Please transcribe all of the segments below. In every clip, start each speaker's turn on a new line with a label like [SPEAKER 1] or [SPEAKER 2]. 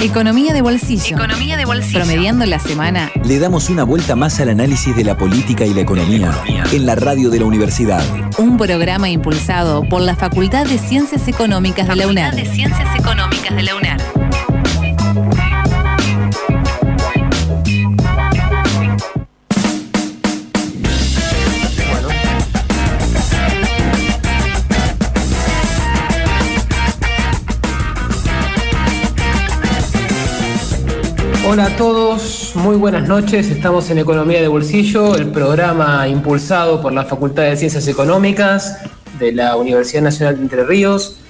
[SPEAKER 1] Economía de bolsillo.
[SPEAKER 2] Economía de bolsillo.
[SPEAKER 1] Promediando la semana.
[SPEAKER 3] Le damos una vuelta más al análisis de la política y la economía en la radio de la universidad.
[SPEAKER 1] Un programa impulsado por la Facultad de Ciencias Económicas de la UNED.
[SPEAKER 2] de Ciencias Económicas de la UNED.
[SPEAKER 4] Hola a todos, muy buenas noches. Estamos en Economía de Bolsillo, el programa impulsado por la Facultad de Ciencias Económicas de la Universidad Nacional de Entre Ríos.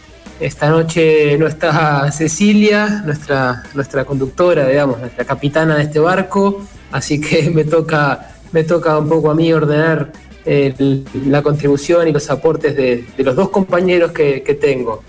[SPEAKER 4] Esta noche no está Cecilia, nuestra, nuestra conductora, digamos, nuestra capitana de este barco, así que me toca, me toca un poco a mí ordenar el- la contribución y los aportes de, de los dos compañeros que, que tengo.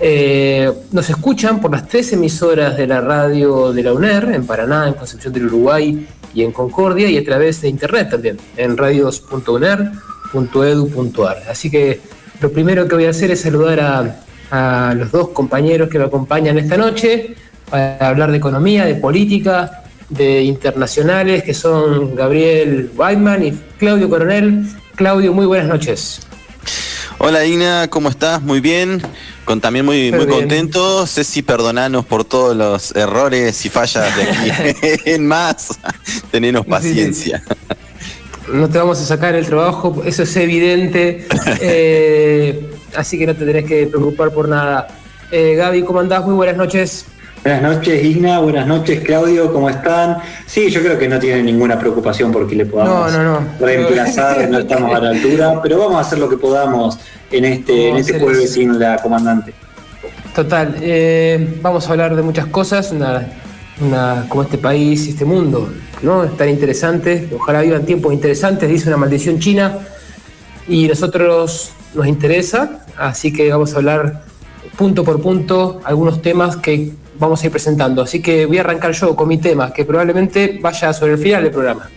[SPEAKER 4] Eh, nos escuchan por las tres emisoras de la radio de la UNER, en Paraná, en Concepción del Uruguay y en Concordia, y a través de internet también, en radios.uner.edu.ar. Así que lo primero que voy a hacer es saludar a, a los dos compañeros que me acompañan esta noche para hablar de economía, de política, de internacionales, que son Gabriel Weidman y Claudio Coronel. Claudio, muy buenas noches.
[SPEAKER 5] Hola Ina, ¿cómo estás? Muy bien. Con, también muy,
[SPEAKER 4] Muy
[SPEAKER 5] contento. Ceci, perdonanos por todos los errores y fallas de aquí en más. Tenenos paciencia.
[SPEAKER 4] No te vamos a sacar el trabajo, eso es evidente. eh, así que no te tenés que preocupar por nada. Eh, Gaby, ¿cómo andás? Muy buenas noches.
[SPEAKER 6] Buenas noches, Igna. Buenas noches, Claudio. ¿Cómo están? Sí, yo creo que no tienen ninguna preocupación porque le podamos
[SPEAKER 4] No, no, no.
[SPEAKER 6] reemplazar. No estamos a la altura, pero vamos a hacer lo que podamos en este, en este jueves sin la comandante.
[SPEAKER 4] Total, eh, vamos a hablar de muchas cosas, una, una- como este país y este mundo, ¿no? Es tan interesante, ojalá vivan tiempos interesantes, dice una maldición china, y nosotros nos interesa, así que vamos a hablar punto por punto algunos temas que vamos a ir presentando. Así que voy a arrancar yo con mi tema, que probablemente vaya sobre el final del programa.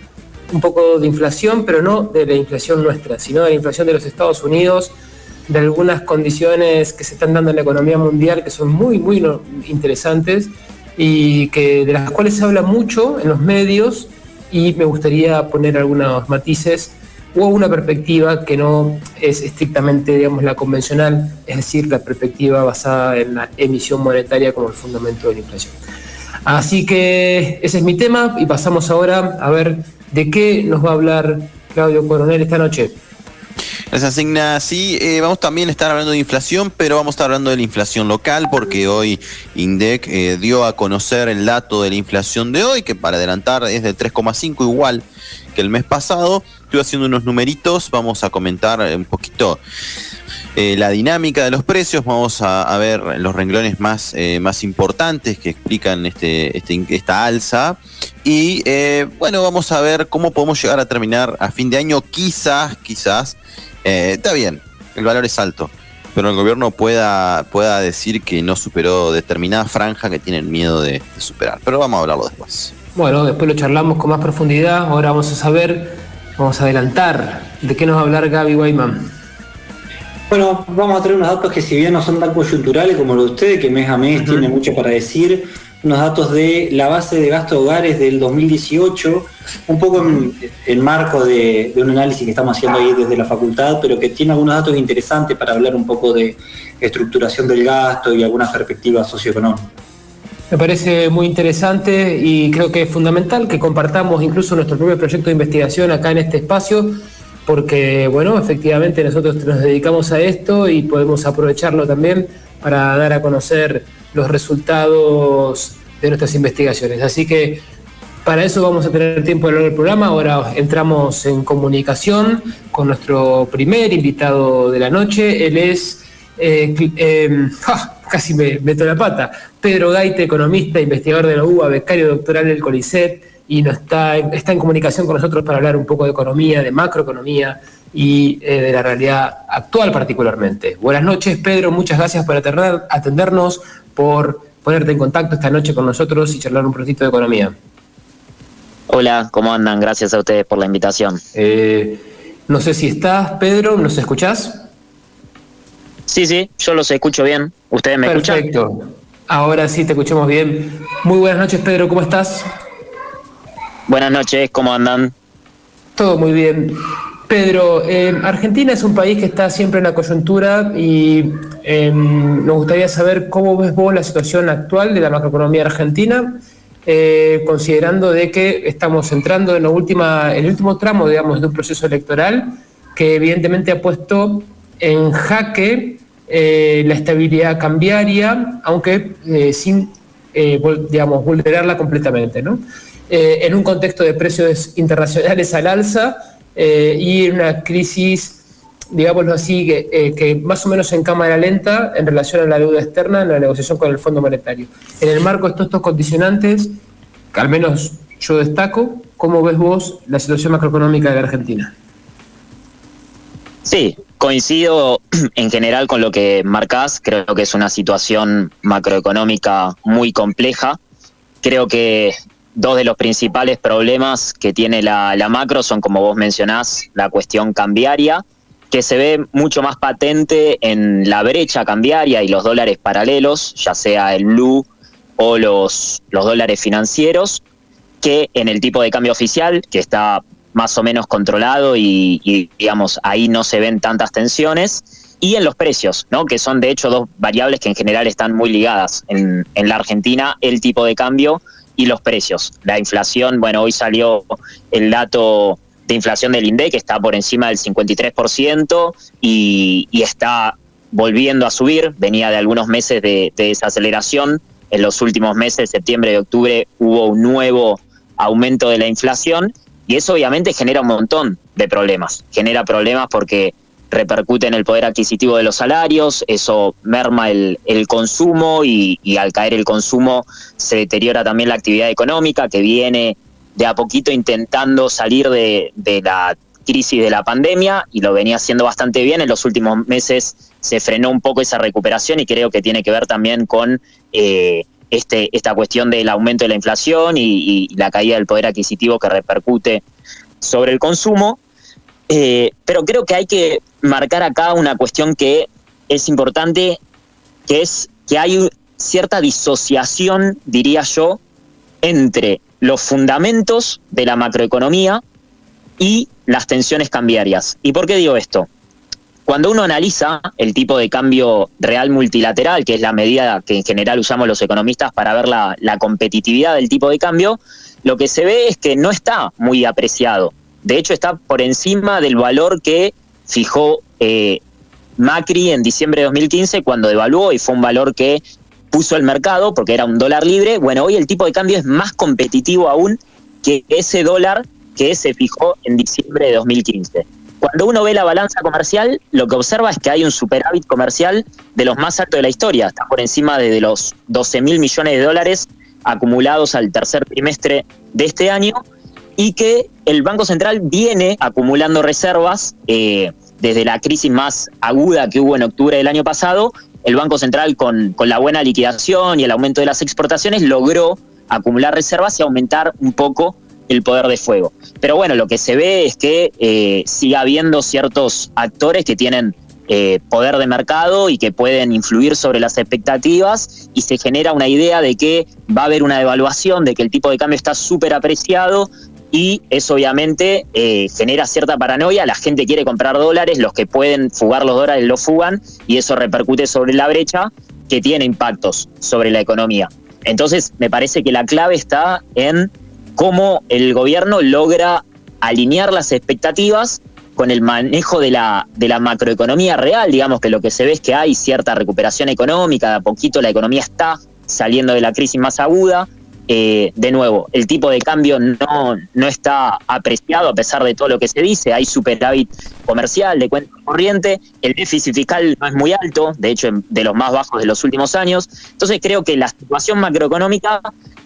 [SPEAKER 4] Un poco de inflación, pero no de la inflación nuestra, sino de la inflación de los Estados Unidos, de algunas condiciones que se están dando en la economía mundial que son muy, muy interesantes y que de las cuales se habla mucho en los medios y me gustaría poner algunos matices o una perspectiva que no es estrictamente, digamos, la convencional, es decir, la perspectiva basada en la emisión monetaria como el fundamento de la inflación. Así que ese es mi tema y pasamos ahora a ver de qué nos va a hablar Claudio Coronel esta noche.
[SPEAKER 5] Gracias, Igna. Sí, eh, vamos también a estar hablando de inflación, pero vamos a estar hablando de la inflación local, porque hoy INDEC eh, dio a conocer el dato de la inflación de hoy, que para adelantar es de 3,5 igual que el mes pasado. Estoy haciendo unos numeritos, vamos a comentar un poquito eh, la dinámica de los precios, vamos a, ver los renglones más, eh, más importantes que explican este, este esta alza. Y eh, bueno, vamos a ver cómo podemos llegar a terminar a fin de año. Quizás, quizás, está bien, el valor es alto, pero el gobierno pueda, pueda decir que no superó determinada franja que tienen miedo de superar. Pero vamos a hablarlo después.
[SPEAKER 4] Bueno, después lo charlamos con más profundidad. Ahora vamos a saber, vamos a adelantar de qué nos va a hablar Gaby Weiman.
[SPEAKER 6] Bueno, vamos a traer unos datos que si bien no son tan coyunturales como los de ustedes, que mes a mes tiene mucho para decir, unos datos de la base de gasto de hogares del 2018, un poco en, en marco de, de un análisis que estamos haciendo ahí desde la facultad, pero que tiene algunos datos interesantes para hablar un poco de estructuración del gasto y algunas perspectivas socioeconómicas.
[SPEAKER 4] Me parece muy interesante y creo que es fundamental que compartamos incluso nuestro propio proyecto de investigación acá en este espacio, porque, bueno, efectivamente nosotros nos dedicamos a esto y podemos aprovecharlo también para dar a conocer los resultados de nuestras investigaciones. Así que para eso vamos a tener tiempo de hablar del programa. Ahora entramos en comunicación con nuestro primer invitado de la noche. Él es, eh, eh, ¡ja! Casi me meto la pata, Pedro Gaite, economista, investigador de la UBA, becario doctoral del CONICET, y nos está, está en comunicación con nosotros para hablar un poco de economía, de macroeconomía y eh, de la realidad actual particularmente. Buenas noches, Pedro, muchas gracias por atender- atendernos, por ponerte en contacto esta noche con nosotros y charlar un ratito de economía.
[SPEAKER 7] Hola, ¿cómo andan? Gracias a ustedes por la invitación.
[SPEAKER 4] Eh, no sé si estás, Pedro, ¿nos escuchás?
[SPEAKER 7] Sí, sí, yo los escucho bien. ¿Ustedes me escuchan?
[SPEAKER 4] Perfecto. Ahora sí te escuchamos bien. Muy buenas noches, Pedro, ¿cómo estás?
[SPEAKER 7] Buenas noches, ¿cómo andan?
[SPEAKER 4] Todo muy bien. Pedro, eh, Argentina es un país que está siempre en la coyuntura y eh, nos gustaría saber cómo ves vos la situación actual de la macroeconomía argentina, eh, considerando de que estamos entrando en, la última, en el último tramo, digamos, de un proceso electoral que evidentemente ha puesto en jaque eh, la estabilidad cambiaria, aunque eh, sin, eh, digamos, vulnerarla completamente, ¿no? En un contexto de precios internacionales al alza y en una crisis, digámoslo así, que, que más o menos en cámara lenta en relación a la deuda externa en la negociación con el Fondo Monetario. En el marco de todos estos condicionantes, que al menos yo destaco, ¿cómo ves vos la situación macroeconómica de la Argentina?
[SPEAKER 7] Sí, coincido en general con lo que marcás. Creo que es una situación macroeconómica muy compleja. Creo que dos de los principales problemas que tiene la, macro son, como vos mencionás, la cuestión cambiaria, que se ve mucho más patente en la brecha cambiaria y los dólares paralelos, ya sea el blue o los, los dólares financieros, que en el tipo de cambio oficial, que está más o menos controlado y, digamos, ahí no se ven tantas tensiones, y en los precios, ¿no? que son de hecho dos variables que en general están muy ligadas. En, en la Argentina, el tipo de cambio y los precios. La inflación, bueno, hoy salió el dato de inflación del INDEC, que está por encima del 53% y, y está volviendo a subir, venía de algunos meses de, de desaceleración, en los últimos meses, septiembre y octubre, hubo un nuevo aumento de la inflación y eso obviamente genera un montón de problemas. Genera problemas porque repercute en el poder adquisitivo de los salarios, eso merma el, el consumo y, al caer el consumo se deteriora también la actividad económica que viene de a poquito intentando salir de, de la crisis de la pandemia y lo venía haciendo bastante bien. En los últimos meses se frenó un poco esa recuperación y creo que tiene que ver también con eh, este, esta cuestión del aumento de la inflación y, la caída del poder adquisitivo que repercute sobre el consumo. Eh, pero creo que hay que marcar acá una cuestión que es importante, que es que hay cierta disociación, diría yo, entre los fundamentos de la macroeconomía y las tensiones cambiarias. ¿Y por qué digo esto? Cuando uno analiza el tipo de cambio real multilateral, que es la medida que en general usamos los economistas para ver la, competitividad del tipo de cambio, lo que se ve es que no está muy apreciado. De hecho, está por encima del valor que fijó eh, Macri en diciembre de 2015 cuando devaluó y fue un valor que puso el mercado porque era un dólar libre. Bueno, hoy el tipo de cambio es más competitivo aún que ese dólar que se fijó en diciembre de 2015. Cuando uno ve la balanza comercial, lo que observa es que hay un superávit comercial de los más altos de la historia. Está por encima de, los 12 mil millones de dólares acumulados al tercer trimestre de este año y que el Banco Central viene acumulando reservas eh, desde la crisis más aguda que hubo en octubre del año pasado. El Banco Central, con, con la buena liquidación y el aumento de las exportaciones, logró acumular reservas y aumentar un poco el poder de fuego. Pero bueno, lo que se ve es que eh, sigue habiendo ciertos actores que tienen eh, poder de mercado y que pueden influir sobre las expectativas y se genera una idea de que va a haber una devaluación, de que el tipo de cambio está súper apreciado y eso obviamente eh, genera cierta paranoia, la gente quiere comprar dólares, los que pueden fugar los dólares los fugan y eso repercute sobre la brecha que tiene impactos sobre la economía. Entonces me parece que la clave está en cómo el gobierno logra alinear las expectativas con el manejo de la, macroeconomía real, digamos que lo que se ve es que hay cierta recuperación económica, de a poquito la economía está saliendo de la crisis más aguda. Eh, de nuevo, el tipo de cambio no, no está apreciado a pesar de todo lo que se dice, hay superávit comercial de cuenta corriente, el déficit fiscal no es muy alto, de hecho de los más bajos de los últimos años, entonces creo que la situación macroeconómica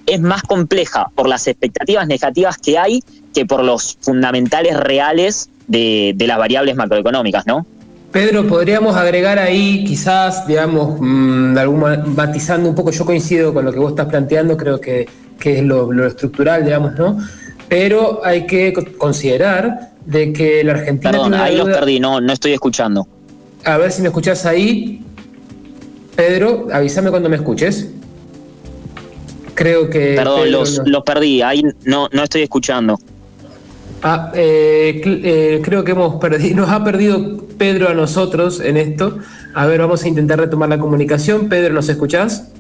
[SPEAKER 7] es más compleja por las expectativas negativas que hay que por los fundamentales reales de, de las variables macroeconómicas, ¿no?
[SPEAKER 4] Pedro, podríamos agregar ahí, quizás, digamos, mmm, de matizando un poco, yo coincido con lo que vos estás planteando, creo que, que es lo, lo, estructural, digamos, ¿no? Pero hay que considerar de que la Argentina...
[SPEAKER 7] Perdón, ahí los perdí, no, no estoy escuchando.
[SPEAKER 4] A ver si me escuchás ahí. Pedro, avísame cuando me escuches. Creo que.
[SPEAKER 7] Perdón,
[SPEAKER 4] Pedro
[SPEAKER 7] los,
[SPEAKER 4] no-
[SPEAKER 7] los perdí, ahí no, no estoy escuchando.
[SPEAKER 4] Ah, eh, eh, creo que hemos perdido, nos ha perdido Pedro a nosotros en esto. A ver, vamos a intentar retomar la comunicación. Pedro, ¿nos escuchás?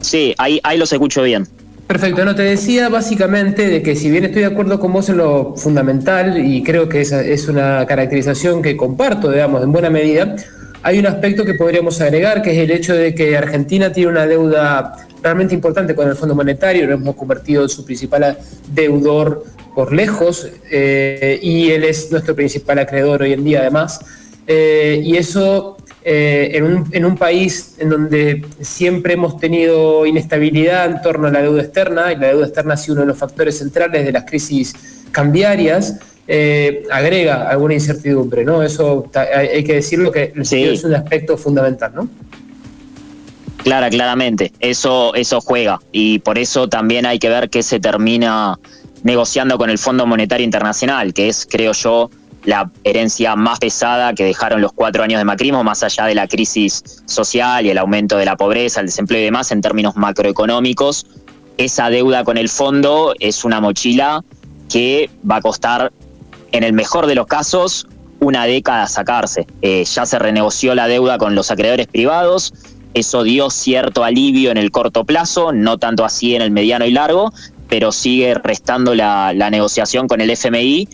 [SPEAKER 7] Sí, ahí, ahí los escucho bien.
[SPEAKER 4] Perfecto, no te decía básicamente de que si bien estoy de acuerdo con vos en lo fundamental y creo que esa es una caracterización que comparto, digamos, en buena medida, hay un aspecto que podríamos agregar, que es el hecho de que Argentina tiene una deuda realmente importante con el Fondo Monetario, lo hemos convertido en su principal deudor por lejos eh, y él es nuestro principal acreedor hoy en día además. Eh, y eso eh, en, un, en un país en donde siempre hemos tenido inestabilidad en torno a la deuda externa, y la deuda externa ha sido uno de los factores centrales de las crisis cambiarias, agrega alguna incertidumbre, ¿no? Eso hay, hay que decirlo que
[SPEAKER 7] Sí.
[SPEAKER 4] es un aspecto fundamental, ¿no?
[SPEAKER 7] Clara, claramente. Eso, eso juega. Y por eso también hay que ver qué se termina negociando con el Fondo Monetario Internacional, que es, creo yo, la herencia más pesada que dejaron los cuatro años de macrismo, más allá de la crisis social y el aumento de la pobreza, el desempleo y demás, en términos macroeconómicos. Esa deuda con el fondo es una mochila que va a costar, en el mejor de los casos, una década sacarse. Eh, ya se renegoció la deuda con los acreedores privados, eso dio cierto alivio en el corto plazo, no tanto así en el mediano y largo, pero sigue restando la, negociación con el FMI,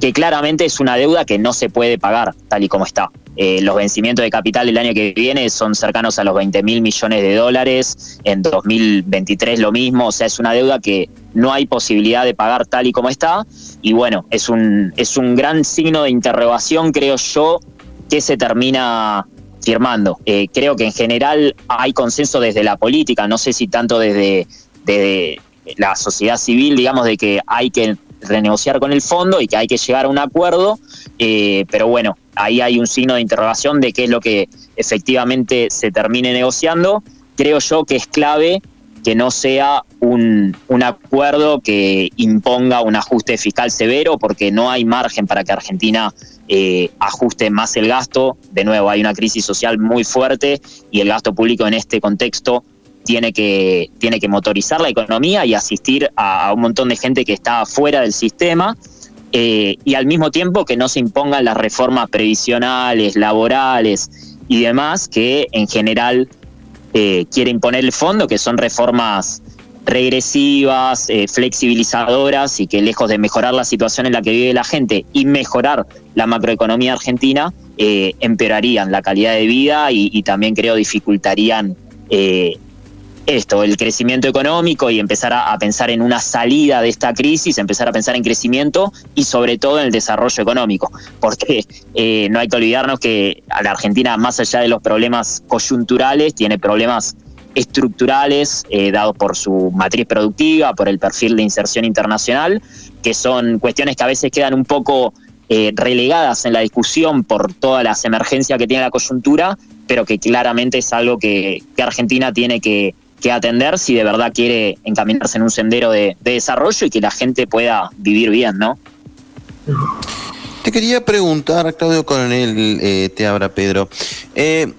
[SPEAKER 7] que claramente es una deuda que no se puede pagar tal y como está. Eh, los vencimientos de capital el año que viene son cercanos a los 20 mil millones de dólares, en 2023 lo mismo, o sea, es una deuda que no hay posibilidad de pagar tal y como está, y bueno, es un, es un gran signo de interrogación, creo yo, que se termina firmando. Eh, creo que en general hay consenso desde la política, no sé si tanto desde la sociedad civil, digamos, de que hay que renegociar con el fondo y que hay que llegar a un acuerdo, eh, pero bueno, ahí hay un signo de interrogación de qué es lo que efectivamente se termine negociando. Creo yo que es clave que no sea un, un acuerdo que imponga un ajuste fiscal severo, porque no hay margen para que Argentina eh, ajuste más el gasto. De nuevo, hay una crisis social muy fuerte y el gasto público en este contexto tiene que, tiene que motorizar la economía y asistir a, un montón de gente que está fuera del sistema. eh, y al mismo tiempo que no se impongan las reformas previsionales, laborales y demás que en general eh, quiere imponer el fondo, que son reformas regresivas, eh, flexibilizadoras y que lejos de mejorar la situación en la que vive la gente y mejorar la macroeconomía argentina, eh, empeorarían la calidad de vida y, también creo dificultarían esto, el crecimiento económico y empezar a, pensar en una salida de esta crisis, empezar a pensar en crecimiento y sobre todo en el desarrollo económico, porque eh, no hay que olvidarnos que a la Argentina, más allá de los problemas coyunturales, tiene problemas estructurales eh, dados por su matriz productiva, por el perfil de inserción internacional, que son cuestiones que a veces quedan un poco eh, relegadas en la discusión por todas las emergencias que tiene la coyuntura, pero que claramente es algo que Argentina tiene que, que atender si de verdad quiere encaminarse en un sendero de, de desarrollo y que la gente pueda vivir bien, ¿no?
[SPEAKER 5] Te quería preguntar, Claudio Coronel, eh, te abra Pedro. Eh,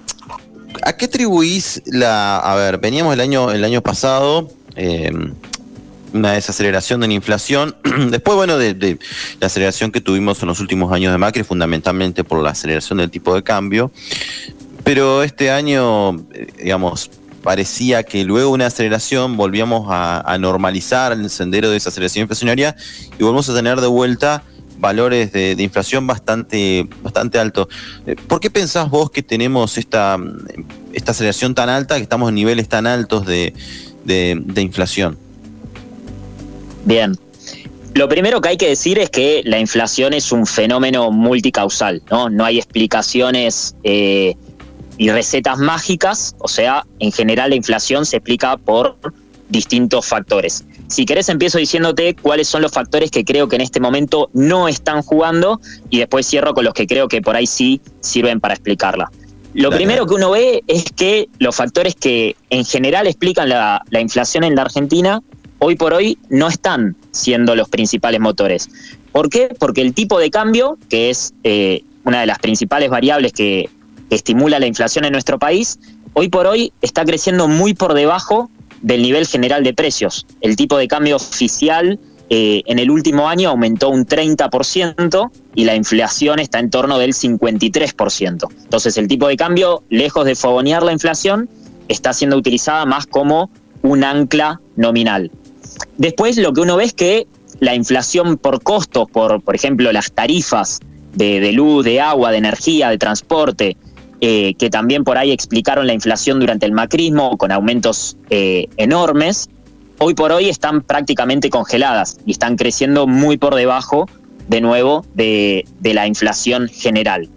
[SPEAKER 5] ¿A qué atribuís la. A ver, veníamos el año, el año pasado, eh, una desaceleración de la inflación. Después, bueno, de, de la aceleración que tuvimos en los últimos años de Macri, fundamentalmente por la aceleración del tipo de cambio. Pero este año, eh, digamos, parecía que luego una aceleración volvíamos a, normalizar el sendero de esa aceleración inflacionaria y volvemos a tener de vuelta valores de, inflación bastante, bastante altos. Eh, ¿Por qué pensás vos que tenemos esta, esta aceleración tan alta, que estamos en niveles tan altos de, de- de inflación?
[SPEAKER 7] Bien. Lo primero que hay que decir es que la inflación es un fenómeno multicausal, ¿no? No hay explicaciones eh, y recetas mágicas, o sea, en general la inflación se explica por distintos factores. Si querés empiezo diciéndote cuáles son los factores que creo que en este momento no están jugando y después cierro con los que creo que por ahí sí sirven para explicarla. Lo
[SPEAKER 5] Dale.
[SPEAKER 7] primero que uno ve es que los factores que en general explican la, la inflación en la Argentina hoy por hoy no están siendo los principales motores. ¿Por qué? Porque el tipo de cambio, que es eh, una de las principales variables que que estimula la inflación en nuestro país, hoy por hoy está creciendo muy por debajo del nivel general de precios. El tipo de cambio oficial eh, en el último año aumentó un 30% y la inflación está en torno del 53%. Entonces el tipo de cambio, lejos de fogonear la inflación, está siendo utilizada más como un ancla nominal. Después lo que uno ve es que la inflación por costos, por, por ejemplo, las tarifas de, luz, de agua, de energía, de transporte, eh, que también por ahí explicaron la inflación durante el macrismo con aumentos eh, enormes, hoy por hoy están prácticamente congeladas y están creciendo muy por debajo, de nuevo, de, de la inflación general.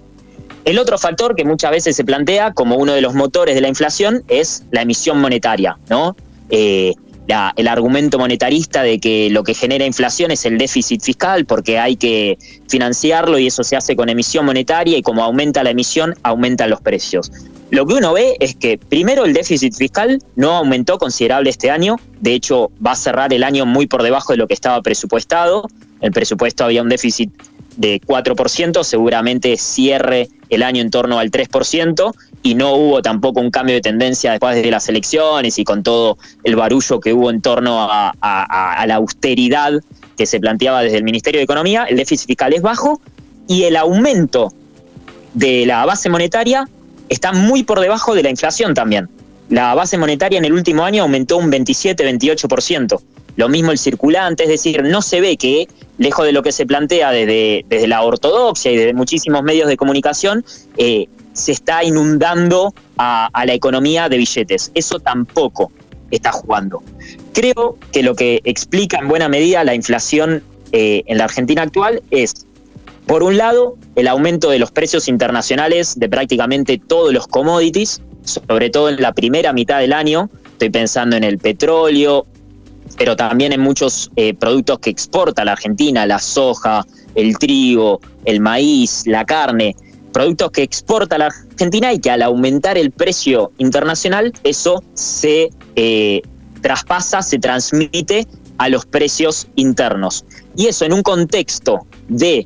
[SPEAKER 7] El otro factor que muchas veces se plantea como uno de los motores de la inflación es la emisión monetaria, ¿no? Eh, el argumento monetarista de que lo que genera inflación es el déficit fiscal porque hay que financiarlo y eso se hace con emisión monetaria y como aumenta la emisión, aumentan los precios. Lo que uno ve es que primero el déficit fiscal no aumentó considerable este año, de hecho va a cerrar el año muy por debajo de lo que estaba presupuestado, el presupuesto había un déficit de 4%, seguramente cierre el año en torno al 3%, y no hubo tampoco un cambio de tendencia después de las elecciones y con todo el barullo que hubo en torno a, la austeridad que se planteaba desde el Ministerio de Economía, el déficit fiscal es bajo y el aumento de la base monetaria está muy por debajo de la inflación también. La base monetaria en el último año aumentó un 27-28%. Lo mismo el circulante, es decir, no se ve que, lejos de lo que se plantea desde, desde la ortodoxia y desde muchísimos medios de comunicación, eh, se está inundando a, la economía de billetes. Eso tampoco está jugando. Creo que lo que explica en buena medida la inflación eh, en la Argentina actual es, por un lado, el aumento de los precios internacionales de prácticamente todos los commodities, sobre todo en la primera mitad del año. Estoy pensando en el petróleo, pero también en muchos eh, productos que exporta la Argentina, la soja, el trigo, el maíz, la carne productos que exporta la Argentina y que al aumentar el precio internacional, eso se eh, traspasa, se transmite a los precios internos. Y eso en un contexto de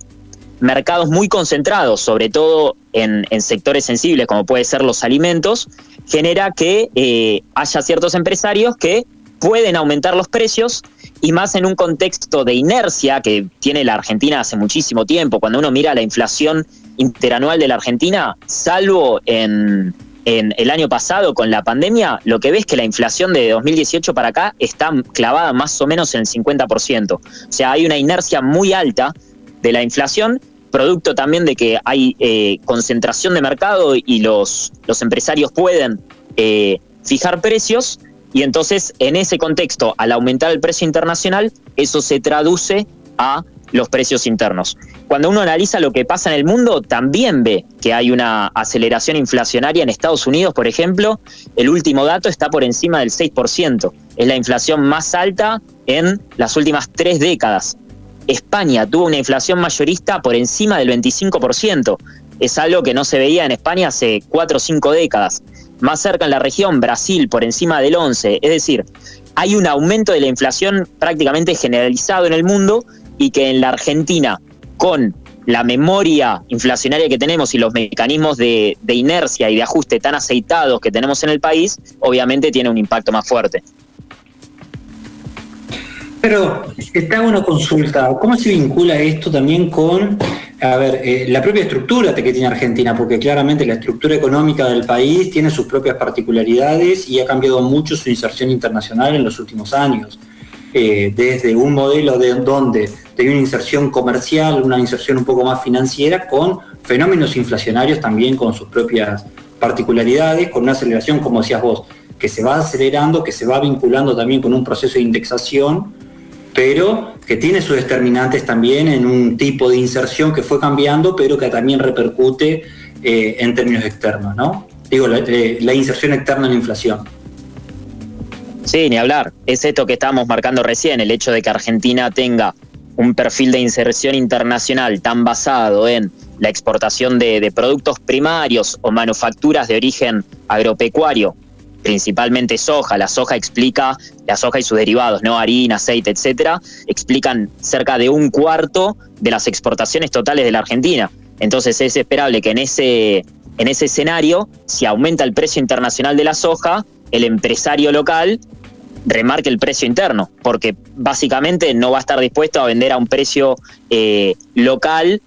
[SPEAKER 7] mercados muy concentrados, sobre todo en, sectores sensibles como puede ser los alimentos, genera que eh, haya ciertos empresarios que pueden aumentar los precios y más en un contexto de inercia que tiene la Argentina hace muchísimo tiempo. Cuando uno mira la inflación interanual de la Argentina, salvo en, el año pasado con la pandemia, lo que ves es que la inflación de 2018 para acá está clavada más o menos en el 50%. O sea, hay una inercia muy alta de la inflación, producto también de que hay eh, concentración de mercado y los, los empresarios pueden eh, fijar precios. Y entonces, en ese contexto, al aumentar el precio internacional, eso se traduce a los precios internos. Cuando uno analiza lo que pasa en el mundo, también ve que hay una aceleración inflacionaria en Estados Unidos, por ejemplo. El último dato está por encima del 6%. Es la inflación más alta en las últimas tres décadas. España tuvo una inflación mayorista por encima del 25%. Es algo que no se veía en España hace cuatro o cinco décadas. Más cerca en la región, Brasil por encima del 11%. Es decir, hay un aumento de la inflación prácticamente generalizado en el mundo y que en la Argentina, con la memoria inflacionaria que tenemos y los mecanismos de, inercia y de ajuste tan aceitados que tenemos en el país, obviamente tiene un impacto más fuerte.
[SPEAKER 6] Pero está una consulta, ¿cómo se vincula esto también con, a ver, eh, la propia estructura que tiene Argentina? Porque claramente la estructura económica del país tiene sus propias particularidades y ha cambiado mucho su inserción internacional en los últimos años. Eh, desde un modelo de donde tenía una inserción comercial, una inserción un poco más financiera, con fenómenos inflacionarios también con sus propias particularidades, con una aceleración, como decías vos, que se va acelerando, que se va vinculando también con un proceso de indexación, pero que tiene sus determinantes también en un tipo de inserción que fue cambiando, pero que también repercute eh, en términos externos, ¿no? Digo, eh, la inserción externa en la inflación.
[SPEAKER 7] Sí, ni hablar. Es esto que estábamos marcando recién, el hecho de que Argentina tenga un perfil de inserción internacional tan basado en la exportación de, productos primarios o manufacturas de origen agropecuario, principalmente soja. La soja explica, la soja y sus derivados, ¿no? Harina, aceite, etcétera, explican cerca de un cuarto de las exportaciones totales de la Argentina. Entonces es esperable que en ese en ese escenario, si aumenta el precio internacional de la soja, el empresario local remarque el precio interno, porque básicamente no va a estar dispuesto a vender a un precio eh, local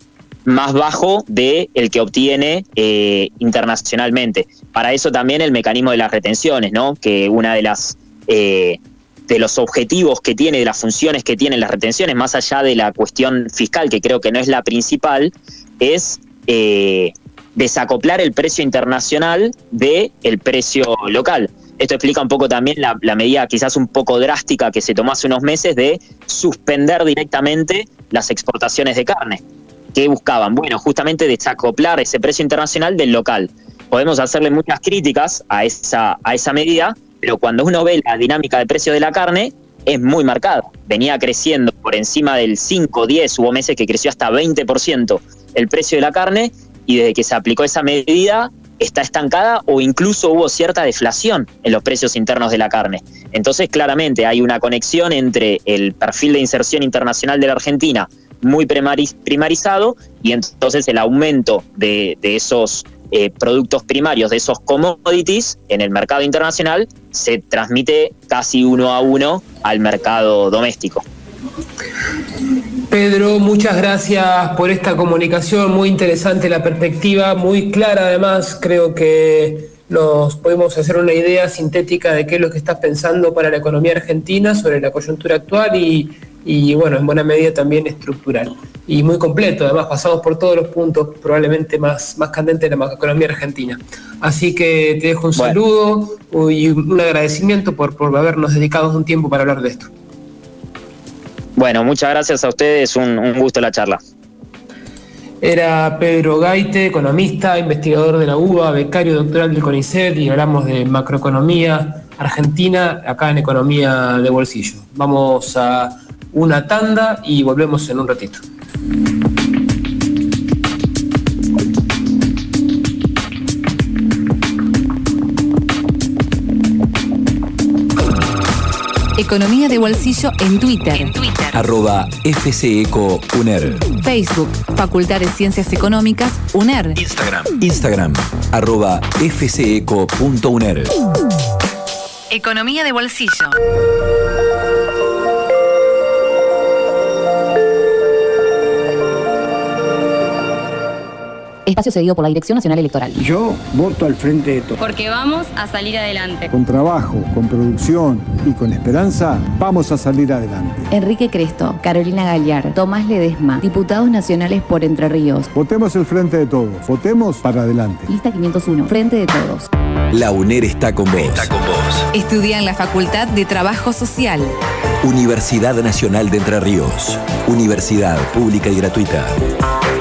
[SPEAKER 7] más bajo de el que obtiene eh, internacionalmente. Para eso también el mecanismo de las retenciones, ¿no? Que una de las eh, de los objetivos que tiene, de las funciones que tienen las retenciones, más allá de la cuestión fiscal, que creo que no es la principal, es desacoplar el precio internacional del el precio local. Esto explica un poco también la, medida quizás un poco drástica que se tomó hace unos meses de suspender directamente las exportaciones de carne. ¿Qué buscaban? Bueno, justamente desacoplar ese precio internacional del local. Podemos hacerle muchas críticas a esa, a esa medida, pero cuando uno ve la dinámica de precio de la carne, es muy marcada. Venía creciendo por encima del 5, 10, hubo meses que creció hasta 20% el precio de la carne y desde que se aplicó esa medida está estancada o incluso hubo cierta deflación en los precios internos de la carne. Entonces, claramente hay una conexión entre el perfil de inserción internacional de la Argentina muy primarizado y entonces el aumento de, esos eh, productos primarios, de esos commodities en el mercado internacional, se transmite casi uno a uno al mercado doméstico.
[SPEAKER 4] Pedro, muchas gracias por esta comunicación, muy interesante la perspectiva, muy clara además, creo que nos podemos hacer una idea sintética de qué es lo que estás pensando para la economía argentina sobre la coyuntura actual y, bueno, en buena medida también estructural. Y muy completo, además pasamos por todos los puntos probablemente más, más candentes de la economía argentina. Así que te dejo un saludo y un agradecimiento por, por habernos dedicado un tiempo para hablar de esto.
[SPEAKER 7] Bueno, muchas gracias a ustedes, un, un gusto la charla.
[SPEAKER 4] Era Pedro Gaite, economista, investigador de la UBA, becario doctoral del CONICET y hablamos de macroeconomía argentina acá en Economía de Bolsillo. Vamos a una tanda y volvemos en un ratito.
[SPEAKER 1] Economía de Bolsillo en Twitter.
[SPEAKER 2] En Twitter.
[SPEAKER 3] Arroba FCECO UNER.
[SPEAKER 1] Facebook, Facultad de Ciencias Económicas, UNER.
[SPEAKER 3] Instagram. Instagram. Arroba FCECO.UNER.
[SPEAKER 2] Economía de Bolsillo.
[SPEAKER 1] Espacio cedido por la Dirección Nacional Electoral.
[SPEAKER 8] Yo voto al frente de todos.
[SPEAKER 9] Porque vamos a salir adelante.
[SPEAKER 8] Con trabajo, con producción y con esperanza, vamos a salir adelante.
[SPEAKER 1] Enrique Cresto, Carolina Gallar, Tomás Ledesma, diputados nacionales por Entre Ríos.
[SPEAKER 8] Votemos el frente de todos. Votemos para adelante.
[SPEAKER 1] Lista 501, Frente de Todos.
[SPEAKER 3] La UNER está con vos. Está con vos.
[SPEAKER 1] Estudia en la Facultad de Trabajo Social.
[SPEAKER 3] Universidad Nacional de Entre Ríos. Universidad pública y gratuita.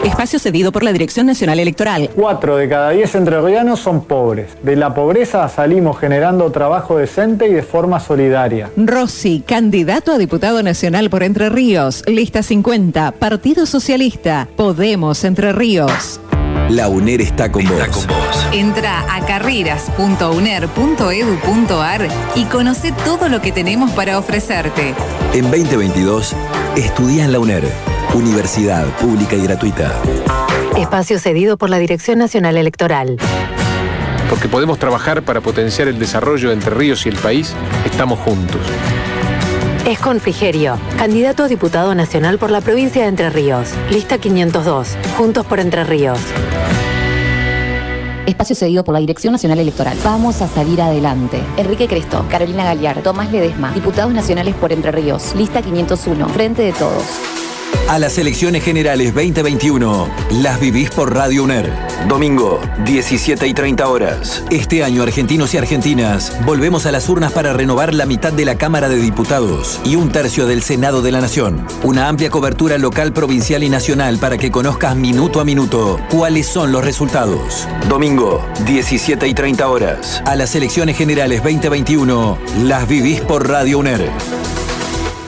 [SPEAKER 1] Espacio cedido por la Dirección Nacional Electoral.
[SPEAKER 10] Cuatro de cada diez entrerrianos son pobres. De la pobreza salimos generando trabajo decente y de forma solidaria.
[SPEAKER 1] Rossi, candidato a diputado nacional por Entre Ríos. Lista 50, Partido Socialista. Podemos Entre Ríos.
[SPEAKER 3] La UNER está con, vos.
[SPEAKER 1] Entra a carreras.uner.edu.ar y conoce todo lo que tenemos para ofrecerte.
[SPEAKER 3] En 2022, estudia en la UNER. Universidad pública y gratuita.
[SPEAKER 1] Espacio cedido por la Dirección Nacional Electoral.
[SPEAKER 11] Porque podemos trabajar para potenciar el desarrollo de Entre Ríos y el país, estamos juntos.
[SPEAKER 1] Es con Frigerio, candidato a diputado nacional por la provincia de Entre Ríos. Lista 502, Juntos por Entre Ríos. Espacio cedido por la Dirección Nacional Electoral. Vamos a salir adelante. Enrique Cresto, Carolina Galliar, Tomás Ledesma, diputados nacionales por Entre Ríos. Lista 501, Frente de Todos.
[SPEAKER 3] A las elecciones generales 2021, las vivís por Radio UNER. Domingo, 17 y 30 horas. Este año, argentinos y argentinas, volvemos a las urnas para renovar la mitad de la Cámara de Diputados y un tercio del Senado de la Nación. Una amplia cobertura local, provincial y nacional para que conozcas minuto a minuto cuáles son los resultados. Domingo, 17 y 30 horas. A las elecciones generales 2021, las vivís por Radio UNER.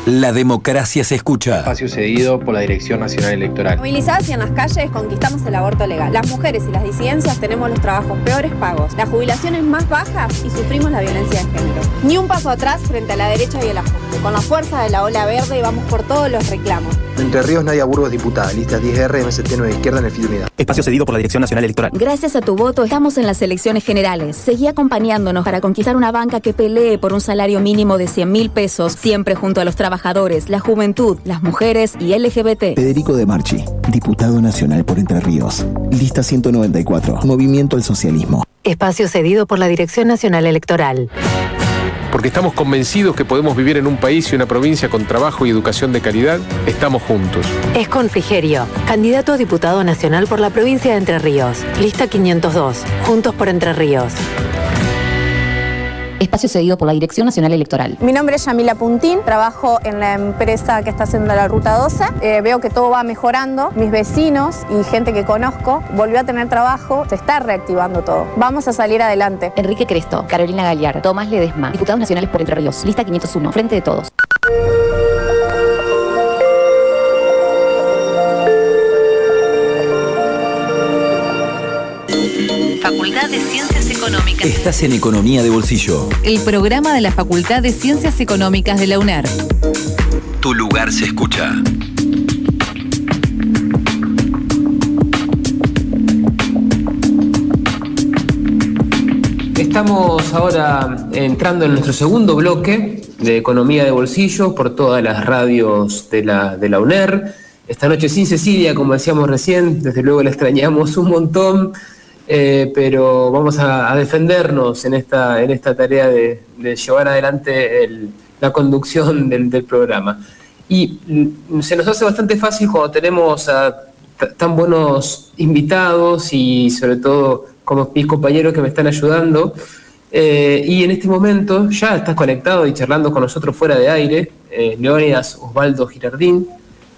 [SPEAKER 3] La democracia se escucha.
[SPEAKER 12] Espacio cedido por la Dirección Nacional Electoral.
[SPEAKER 13] Movilizadas y en las calles conquistamos el aborto legal. Las mujeres y las disidencias tenemos los trabajos peores pagos, las jubilaciones más bajas y sufrimos la violencia de género. Ni un paso atrás frente a la derecha y el ajuste. Con la fuerza de la ola verde vamos por todos los reclamos.
[SPEAKER 14] Entre Ríos, Nadia Burgos, diputada. Lista 10R, MST 9 Izquierda en el Unidad.
[SPEAKER 15] Espacio cedido por la Dirección Nacional Electoral.
[SPEAKER 16] Gracias a tu voto estamos en las elecciones generales. Seguí acompañándonos para conquistar una banca que pelee por un salario mínimo de 100 mil pesos, siempre junto a los trabajadores, la juventud, las mujeres y LGBT.
[SPEAKER 17] Federico De Marchi, diputado nacional por Entre Ríos. Lista 194, Movimiento al Socialismo.
[SPEAKER 18] Espacio cedido por la Dirección Nacional Electoral.
[SPEAKER 11] Porque estamos convencidos que podemos vivir en un país y una provincia con trabajo y educación de calidad, estamos juntos.
[SPEAKER 18] Es con Frigerio, candidato a diputado nacional por la provincia de Entre Ríos. Lista 502, Juntos por Entre Ríos.
[SPEAKER 1] Espacio cedido por la Dirección Nacional Electoral.
[SPEAKER 13] Mi nombre es Yamila Puntín, trabajo en la empresa que está haciendo la Ruta 12. Eh, veo que todo va mejorando. Mis vecinos y gente que conozco volvió a tener trabajo. Se está reactivando todo. Vamos a salir adelante.
[SPEAKER 1] Enrique Cresto, Carolina Galiar, Tomás Ledesma, diputados nacionales por Entre Ríos. Lista 501, Frente de Todos.
[SPEAKER 2] Facultad de Ciencias
[SPEAKER 3] Estás en Economía de Bolsillo.
[SPEAKER 2] El programa de la Facultad de Ciencias Económicas de la UNER.
[SPEAKER 3] Tu lugar se escucha.
[SPEAKER 4] Estamos ahora entrando en nuestro segundo bloque de Economía de Bolsillo por todas las radios de la, de la UNER. Esta noche sin Cecilia, como decíamos recién, desde luego la extrañamos un montón, eh, pero vamos a, defendernos en esta, en esta tarea de, llevar adelante el- la conducción del, programa. Y mm, se nos hace bastante fácil cuando tenemos a tan buenos invitados y sobre todo como mis compañeros que me están ayudando. Eh, y en este momento ya estás conectado y charlando con nosotros fuera de aire, eh, Leónidas Osvaldo Girardín.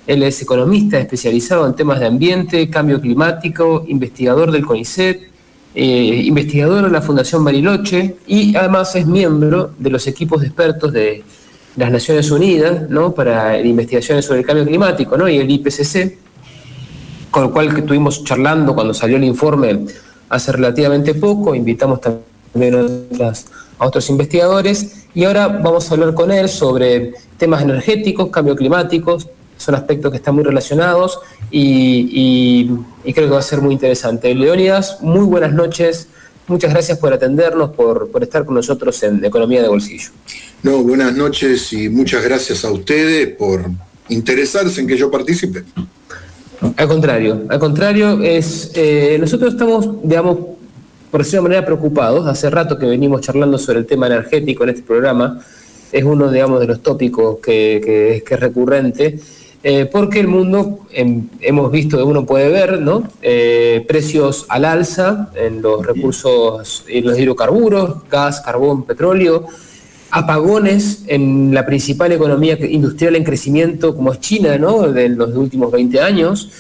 [SPEAKER 4] Él es economista especializado en temas de ambiente, cambio climático, investigador del CONICET, eh, investigador de la Fundación Bariloche y además es miembro de los equipos de expertos de las Naciones Unidas para investigaciones sobre el cambio climático y el IPCC, con el cual estuvimos charlando cuando salió el informe hace relativamente poco, invitamos también a otros investigadores. Y ahora vamos a hablar con él sobre temas energéticos, cambio climático, son aspectos que están muy relacionados y, y- y creo que va a ser muy interesante. Leónidas, muy buenas noches, muchas gracias por atendernos, por, por estar con nosotros en Economía de Bolsillo.
[SPEAKER 19] No, buenas noches y muchas gracias a ustedes por interesarse en que yo participe.
[SPEAKER 4] Al contrario, al contrario, es, eh, nosotros estamos, digamos, por decirlo de manera, preocupados. Hace rato que venimos charlando sobre el tema energético en este programa. Es uno, digamos, de los tópicos que, que- que es recurrente. Eh, porque el mundo, em, hemos visto, uno puede ver, ¿no? Eh, precios al alza en los recursos, en los hidrocarburos, gas, carbón, petróleo, apagones en la principal economía industrial en crecimiento como es China, ¿no? De los últimos 20 años.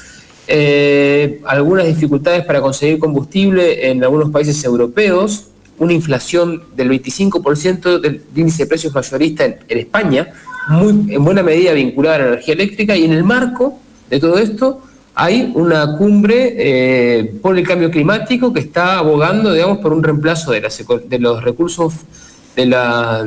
[SPEAKER 4] Eh, algunas dificultades para conseguir combustible en algunos países europeos, una inflación del 25% del índice de precios mayorista en, España, muy, en buena medida vinculada a la energía eléctrica, y en el marco de todo esto hay una cumbre eh, por el cambio climático que está abogando, digamos, por un reemplazo de, las de los recursos de, la-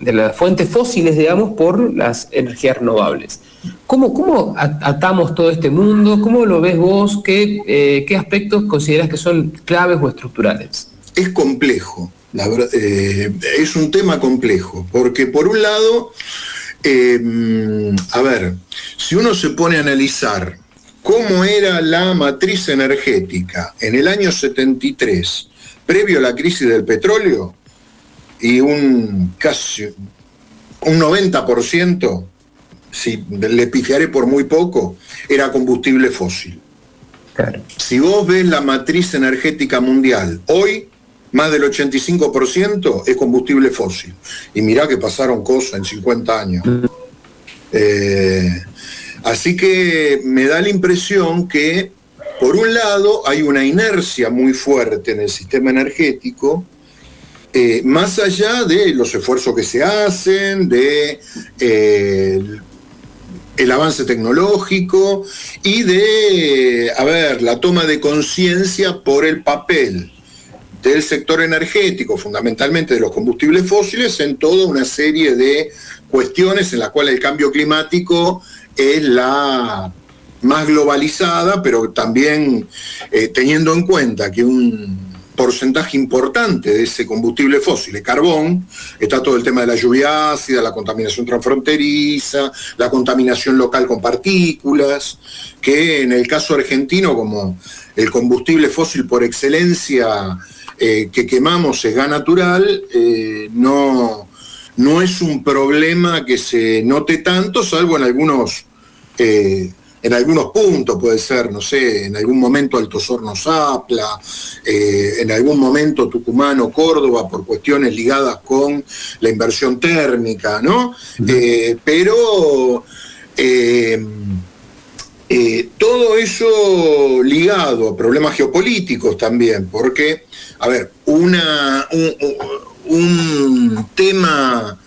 [SPEAKER 4] de las fuentes fósiles, digamos, por las energías renovables. ¿Cómo, cómo atamos todo este mundo? ¿Cómo lo ves vos? ¿Qué, eh, qué aspectos consideras que son claves o estructurales?
[SPEAKER 19] Es complejo, la eh, es un tema complejo, porque por un lado, eh, a ver, si uno se pone a analizar cómo era la matriz energética en el año 73, previo a la crisis del petróleo, y un casi un 90%, si le pifiaré por muy poco, era combustible fósil. Si vos ves la matriz energética mundial, hoy más del 85% es combustible fósil. Y mirá que pasaron cosas en 50 años. Eh, así que me da la impresión que, por un lado, hay una inercia muy fuerte en el sistema energético, eh, más allá de los esfuerzos que se hacen, de eh, el- avance tecnológico y de, a ver, la toma de conciencia por el papel del sector energético, fundamentalmente de los combustibles fósiles, en toda una serie de cuestiones en las cuales el cambio climático es la más globalizada, pero también eh, teniendo en cuenta que un porcentaje importante de ese combustible fósil es carbón, está todo el tema de la lluvia ácida, la contaminación transfronteriza, la contaminación local con partículas, que en el caso argentino, como el combustible fósil por excelencia eh, que quemamos es gas natural, eh, no, no es un problema que se note tanto, salvo en algunos en algunos puntos, puede ser, no sé, en algún momento Alto Sorno Zapla, eh, en algún momento Tucumán o Córdoba por cuestiones ligadas con la inversión térmica, ¿no? Eh, pero eh, todo eso ligado a problemas geopolíticos también, porque, a ver, una, un tema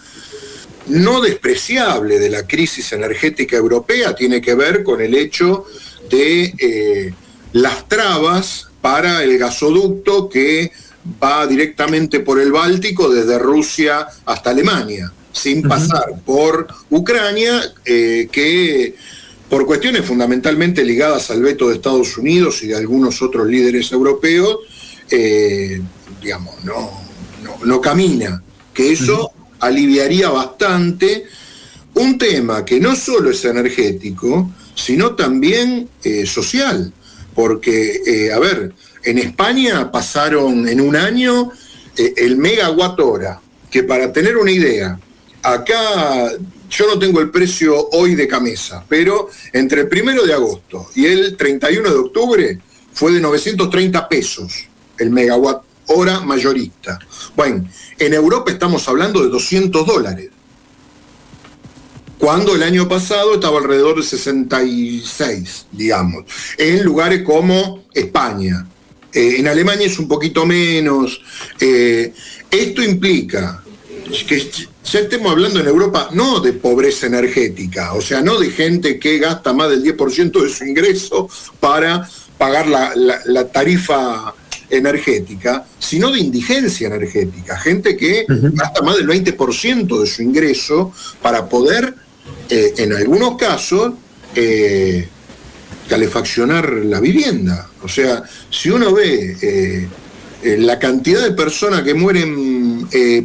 [SPEAKER 19] no despreciable de la crisis energética europea tiene que ver con el hecho de eh, las trabas para el gasoducto que va directamente por el Báltico desde Rusia hasta Alemania, sin pasar por Ucrania, eh, que por cuestiones fundamentalmente ligadas al veto de Estados Unidos y de algunos otros líderes europeos, eh, digamos, no, no, camina. Que eso aliviaría bastante un tema que no solo es energético, sino también eh, social. Porque, eh, a ver, en España pasaron en un año el megawatt hora, que para tener una idea, acá yo no tengo el precio hoy de camisa, pero entre el primero de agosto y el 31 de octubre fue de 930 pesos el megawatt hora mayorista. Bueno, en Europa estamos hablando de 200 dólares, cuando el año pasado estaba alrededor de 66, digamos, en lugares como España. Eh, en Alemania es un poquito menos. Eh, esto implica que ya estemos hablando en Europa no de pobreza energética, o sea, no de gente que gasta más del 10% de su ingreso para pagar la tarifa energética, sino de indigencia energética, gente que gasta más del 20% de su ingreso para poder, eh, en algunos casos, eh, calefaccionar la vivienda. O sea, si uno ve eh, la cantidad de personas que mueren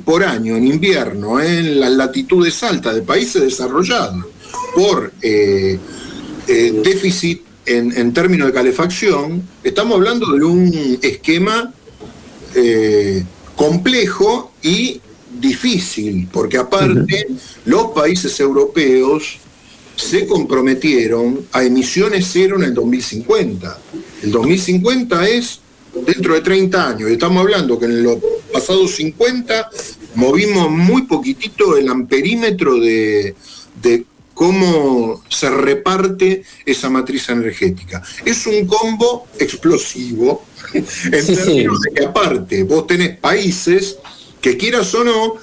[SPEAKER 19] por año en invierno en las latitudes altas de países desarrollados por déficit en, términos de calefacción, estamos hablando de un esquema eh, complejo y difícil, porque aparte los países europeos se comprometieron a emisiones cero en el 2050. El 2050 es dentro de 30 años, estamos hablando que en los pasados 50 movimos muy poquitito el amperímetro de, de cómo se reparte esa matriz energética. Es un combo explosivo en términos de que aparte vos tenés países que quieras o no,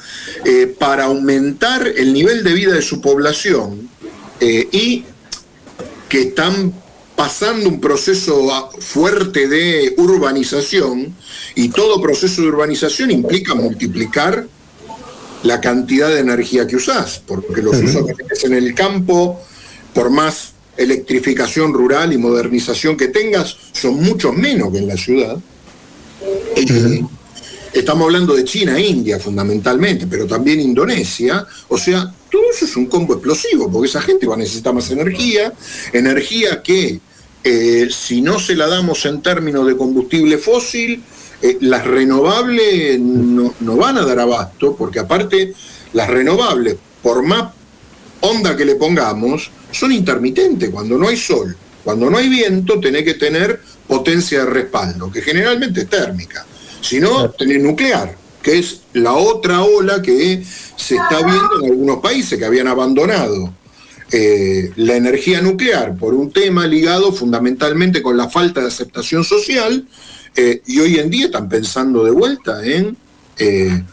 [SPEAKER 19] eh, para aumentar el nivel de vida de su población eh, y que están pasando un proceso fuerte de urbanización y todo proceso de urbanización implica multiplicar la cantidad de energía que usás, porque los usos que tenés en el campo, por más electrificación rural y modernización que tengas, son mucho menos que en la ciudad. Estamos hablando de China, India fundamentalmente, pero también Indonesia. O sea, todo eso es un combo explosivo, porque esa gente va a necesitar más energía, energía que eh, si no se la damos en términos de combustible fósil, eh, las renovables no, van a dar abasto, porque aparte las renovables, por más onda que le pongamos, son intermitentes. Cuando no hay sol, cuando no hay viento, tenés que tener potencia de respaldo, que generalmente es térmica. Si no, tenés nuclear, que es la otra ola que se está viendo en algunos países que habían abandonado eh, la energía nuclear por un tema ligado fundamentalmente con la falta de aceptación social eh, y hoy en día están pensando de vuelta en eh,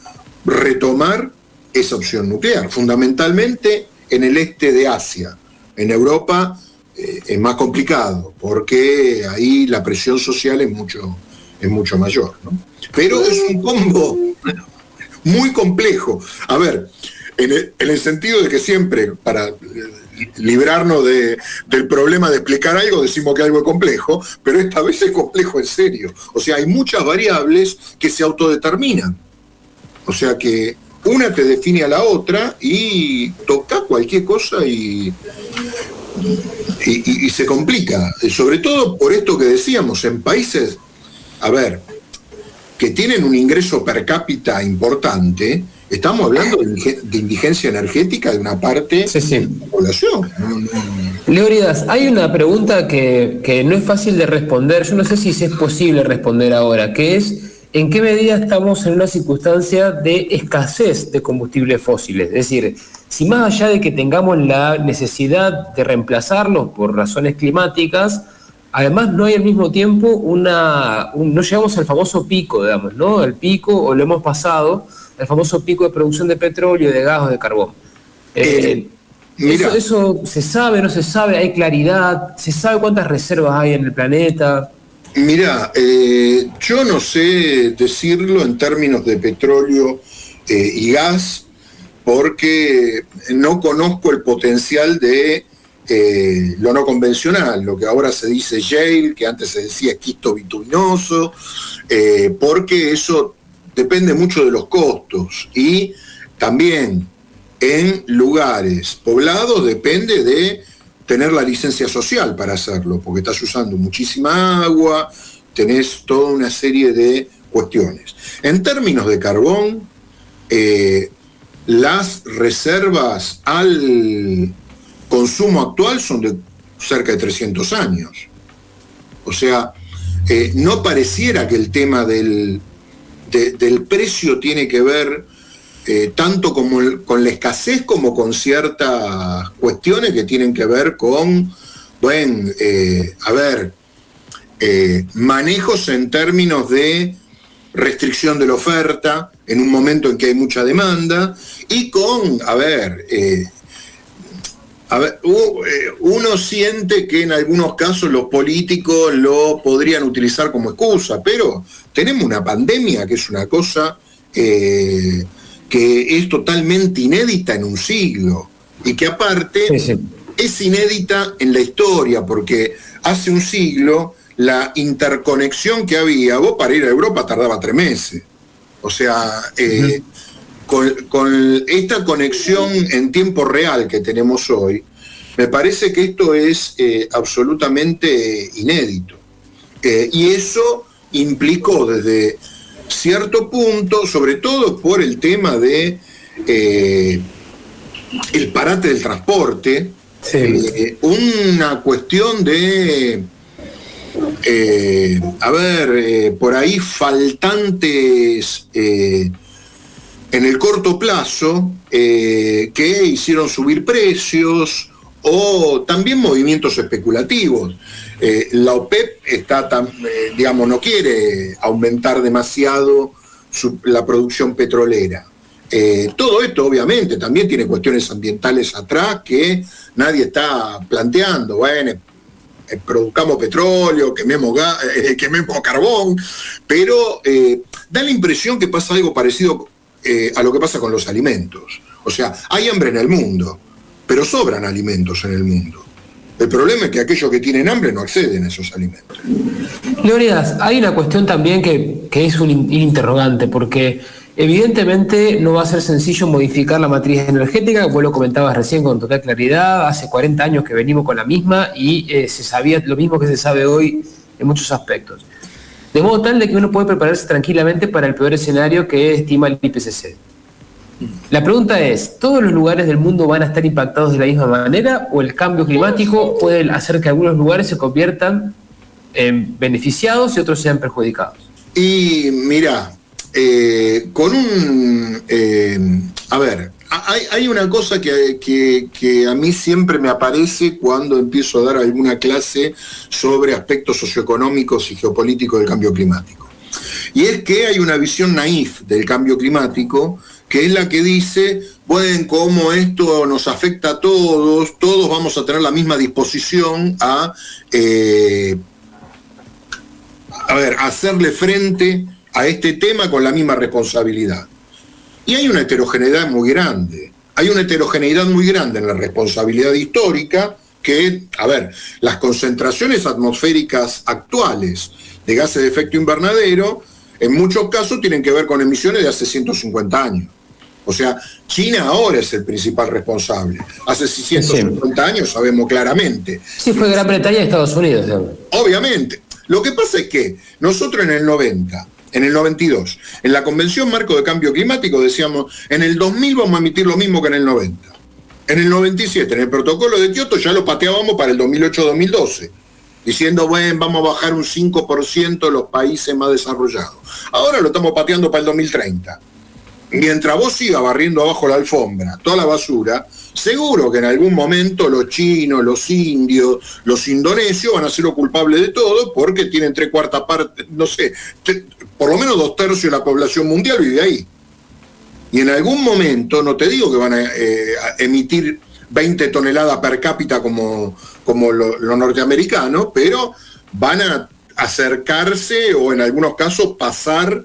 [SPEAKER 19] retomar esa opción nuclear, fundamentalmente en el este de Asia. En Europa es más complicado, porque ahí la presión social es mucho, es mucho mayor. Pero es un combo muy complejo. A ver, en el, sentido de que siempre, para librarnos de, del problema de explicar algo, decimos que algo es complejo, pero esta vez es complejo en serio. O sea, hay muchas variables que se autodeterminan. O sea que una te define a la otra y toca cualquier cosa y, y, y se complica. Sobre todo por esto que decíamos, en países, a ver, que tienen un ingreso per cápita importante, estamos hablando de, de indigencia energética de una parte de la población.
[SPEAKER 4] Leonidas, hay una pregunta que, que no es fácil de responder, yo no sé si es posible responder ahora, que es en qué medida estamos en una circunstancia de escasez de combustibles fósiles. Es decir, si más allá de que tengamos la necesidad de reemplazarlos por razones climáticas, además no hay al mismo tiempo una, un- no llegamos al famoso pico, digamos, ¿no? El pico, o lo hemos pasado, el famoso pico de producción de petróleo, de gas o de carbón. Eh,
[SPEAKER 19] mira.
[SPEAKER 4] eso, eso se sabe, no se sabe, hay claridad, se sabe cuántas reservas hay en el planeta.
[SPEAKER 19] Mira, eh, yo no sé decirlo en términos de petróleo eh, y gas, porque no conozco el potencial de eh, lo no convencional, lo que ahora se dice shale, que antes se decía esquisto bituminoso, eh, porque eso depende mucho de los costos y también en lugares poblados depende de tener la licencia social para hacerlo, porque estás usando muchísima agua, tenés toda una serie de cuestiones. En términos de carbón, eh, las reservas al consumo actual son de cerca de 300 años. O sea, eh, no pareciera que el tema del, de- del precio tiene que ver eh, tanto como con la escasez como con ciertas cuestiones que tienen que ver con, bueno, eh, a ver, manejos en términos de restricción de la oferta en un momento en que hay mucha demanda y con, a ver, a ver, eh, uno siente que en algunos casos los políticos lo podrían utilizar como excusa, pero tenemos una pandemia que es una cosa eh, que es totalmente inédita en un siglo y que aparte es inédita en la historia, porque hace un siglo la interconexión que había, vos para ir a Europa tardaba tres meses. O sea, eh, con, con esta conexión en tiempo real que tenemos hoy, me parece que esto es eh, absolutamente inédito. Eh, y eso implicó desde cierto punto, sobre todo por el tema de eh, el parate del transporte, una cuestión de, eh, a ver, eh, por ahí faltantes eh, en el corto plazo eh, que hicieron subir precios o también movimientos especulativos. Eh, la OPEP está, eh, digamos, no quiere aumentar demasiado la producción petrolera. Todo esto obviamente también tiene cuestiones ambientales atrás que nadie está planteando. Bueno, eh, produzcamos petróleo, quememos, ga- eh, quememos carbón, pero da la impresión que pasa algo parecido eh, a lo que pasa con los alimentos. O sea, hay hambre en el mundo, pero sobran alimentos en el mundo. El problema es que aquellos que tienen hambre no acceden a esos alimentos.
[SPEAKER 4] Leonidas, hay una cuestión también que, es un in- interrogante, porque evidentemente no va a ser sencillo modificar la matriz energética, vos lo comentabas recién con total claridad, hace 40 años que venimos con la misma y eh, se sabía lo mismo que se sabe hoy en muchos aspectos. De modo tal de que uno puede prepararse tranquilamente para el peor escenario que estima el IPCC. La pregunta es, ¿todos los lugares del mundo van a estar impactados de la misma manera o el cambio climático puede hacer que algunos lugares se conviertan en beneficiados y otros sean perjudicados?
[SPEAKER 19] Y mira, eh, con un... eh, a ver, hay, hay una cosa que, que- que a mí siempre me aparece cuando empiezo a dar alguna clase sobre aspectos socioeconómicos y geopolíticos del cambio climático. Y es que hay una visión naif del cambio climático, que es la que dice, bueno, como esto nos afecta a todos, todos vamos a tener la misma disposición a eh, a ver, hacerle frente a este tema con la misma responsabilidad. Y hay una heterogeneidad muy grande. hay una heterogeneidad muy grande en la responsabilidad histórica que, a ver, las concentraciones atmosféricas actuales de gases de efecto invernadero en muchos casos tienen que ver con emisiones de hace 150 años. O sea, China ahora es el principal responsable. Hace 150 años sabemos claramente.
[SPEAKER 4] Sí, fue Gran Bretaña y Estados Unidos.
[SPEAKER 19] Obviamente. Lo que pasa es que nosotros en el 90, en el 92, en la Convención Marco de Cambio Climático decíamos, en el 2000 vamos a emitir lo mismo que en el 90. En el 97, en el protocolo de Kioto, ya lo pateábamos para el 2008-2012, diciendo, bueno, vamos a bajar un 5% los países más desarrollados. Ahora lo estamos pateando para el 2030 mientras vos sigas barriendo abajo la alfombra, toda la basura, seguro que en algún momento los chinos, los indios, los indonesios van a ser los culpables de todo porque tienen tres cuartas partes, no sé, por lo menos dos tercios de la población mundial vive ahí. Y en algún momento, no te digo que van a, eh, emitir 20 toneladas per cápita como, como los lo norteamericanos, pero van a acercarse o en algunos casos pasar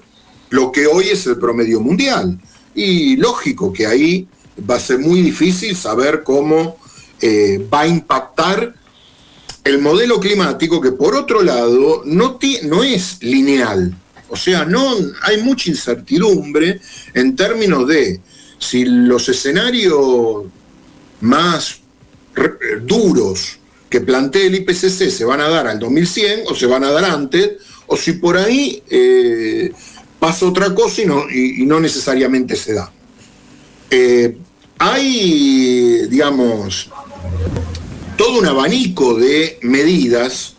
[SPEAKER 19] lo que hoy es el promedio mundial. Y lógico que ahí va a ser muy difícil saber cómo eh, va a impactar el modelo climático que por otro lado no, no es lineal. O sea, no hay mucha incertidumbre en términos de si los escenarios más duros que plantea el IPCC se van a dar al 2100 o se van a dar antes, o si por ahí eh, pasa otra cosa y no, y, no necesariamente se da. Eh, hay, digamos, todo un abanico de medidas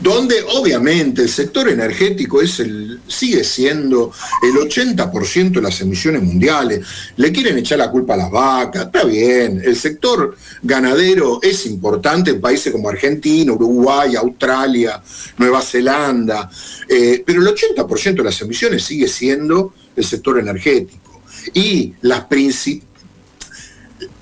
[SPEAKER 19] donde obviamente el sector energético es el, sigue siendo el 80% de las emisiones mundiales. Le quieren echar la culpa a las vacas, está bien. El sector ganadero es importante en países como Argentina, Uruguay, Australia, Nueva Zelanda, eh, pero el 80% de las emisiones sigue siendo el sector energético. Y las principales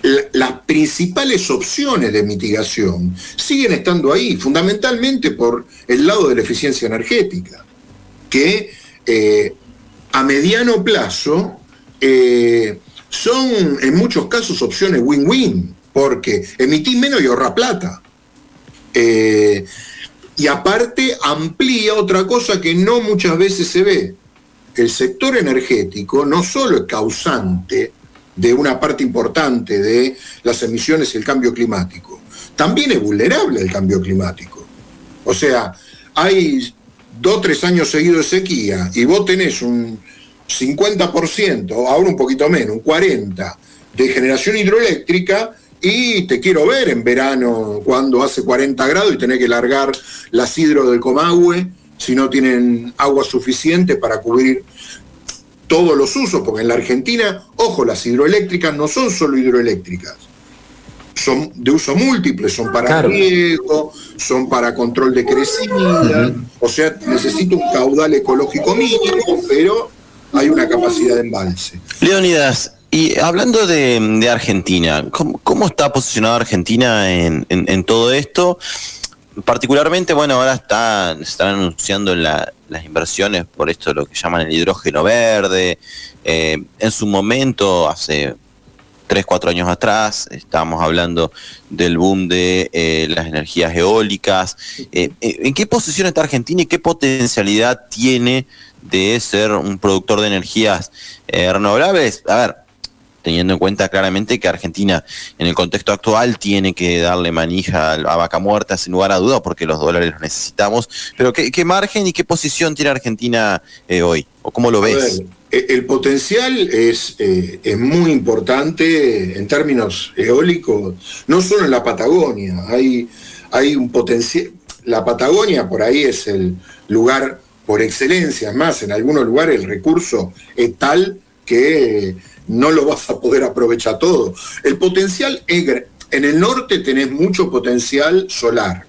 [SPEAKER 19] las principales opciones de mitigación siguen estando ahí, fundamentalmente por el lado de la eficiencia energética, que eh, a mediano plazo eh, son en muchos casos opciones win-win, porque emitís menos y ahorra plata. Eh, y aparte amplía otra cosa que no muchas veces se ve. El sector energético no solo es causante de una parte importante de las emisiones y el cambio climático. También es vulnerable el cambio climático. O sea, hay dos tres años seguidos de sequía y vos tenés un 50%, ahora un poquito menos, un 40% de generación hidroeléctrica y te quiero ver en verano cuando hace 40 grados y tenés que largar las hidro del Comahue si no tienen agua suficiente para cubrir todos los usos, porque en la Argentina, ojo, las hidroeléctricas no son solo hidroeléctricas, son de uso múltiple, son para riego, son para control de crecida, o sea, necesita un caudal ecológico mínimo, pero hay una capacidad de embalse.
[SPEAKER 5] Leonidas, y hablando de, Argentina, ¿cómo, está posicionada Argentina en, en todo esto? Particularmente, bueno, ahora está, están anunciando las inversiones por esto, lo que llaman el hidrógeno verde. Eh, en su momento, hace 3, 4 años atrás, estábamos hablando del boom de eh, las energías eólicas. Eh, ¿En qué posición está Argentina y qué potencialidad tiene de ser un productor de energías renovables? A ver, teniendo en cuenta claramente que Argentina en el contexto actual tiene que darle manija a vaca muerta sin lugar a duda porque los dólares los necesitamos. Pero ¿qué, margen y qué posición tiene Argentina eh, hoy? ¿O cómo lo ves?
[SPEAKER 19] Eh, el potencial es, eh, es muy importante en términos eólicos, no solo en la Patagonia, hay, hay un potencial, la Patagonia por ahí es el lugar por excelencia, más en algunos lugares el recurso es tal que no lo vas a poder aprovechar todo. El potencial en el norte tenés mucho potencial solar,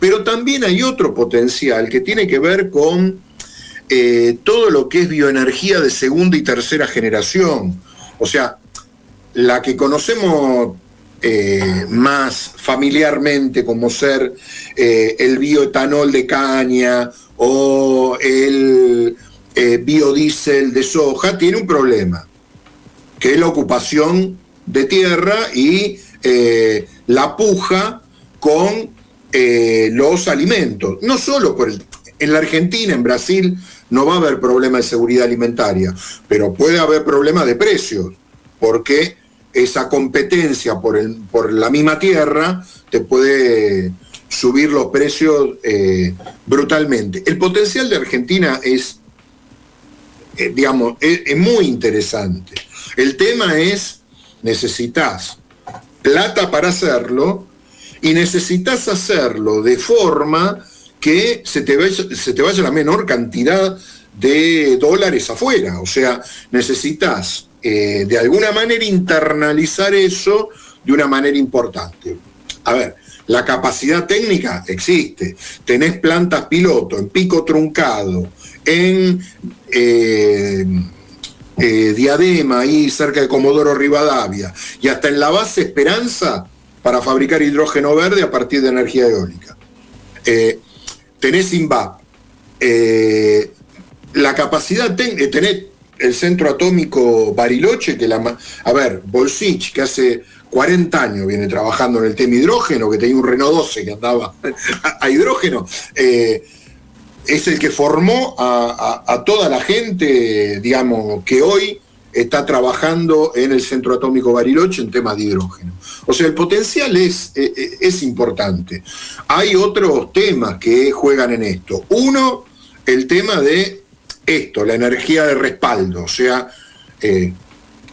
[SPEAKER 19] pero también hay otro potencial que tiene que ver con eh, todo lo que es bioenergía de segunda y tercera generación. O sea, la que conocemos eh, más familiarmente como ser eh, el bioetanol de caña o el biodiesel de soja, tiene un problema que es la ocupación de tierra y eh, la puja con eh, los alimentos. No solo por el... En la Argentina, en Brasil, no va a haber problema de seguridad alimentaria, pero puede haber problema de precios, porque esa competencia por, el, por la misma tierra te puede subir los precios eh, brutalmente. El potencial de Argentina es, eh, digamos, es, muy interesante. El tema es, necesitas plata para hacerlo y necesitas hacerlo de forma que se te, vaya, se te vaya la menor cantidad de dólares afuera. O sea, necesitas eh, de alguna manera internalizar eso de una manera importante. A ver, la capacidad técnica existe. Tenés plantas piloto en pico truncado, en eh, eh, Diadema, ahí cerca de Comodoro Rivadavia, y hasta en la base Esperanza para fabricar hidrógeno verde a partir de energía eólica. Eh, tenés INVAP. la capacidad técnica, tenés el centro atómico Bariloche, que la... A ver, Bolsich, que hace 40 años viene trabajando en el tema hidrógeno, que tenía un Renault 12 que andaba a, hidrógeno, es el que formó a, toda la gente, digamos, que hoy está trabajando en el Centro Atómico Bariloche en temas de hidrógeno. O sea, el potencial es, eh, eh, es importante. Hay otros temas que juegan en esto. Uno, el tema de esto, la energía de respaldo. O sea,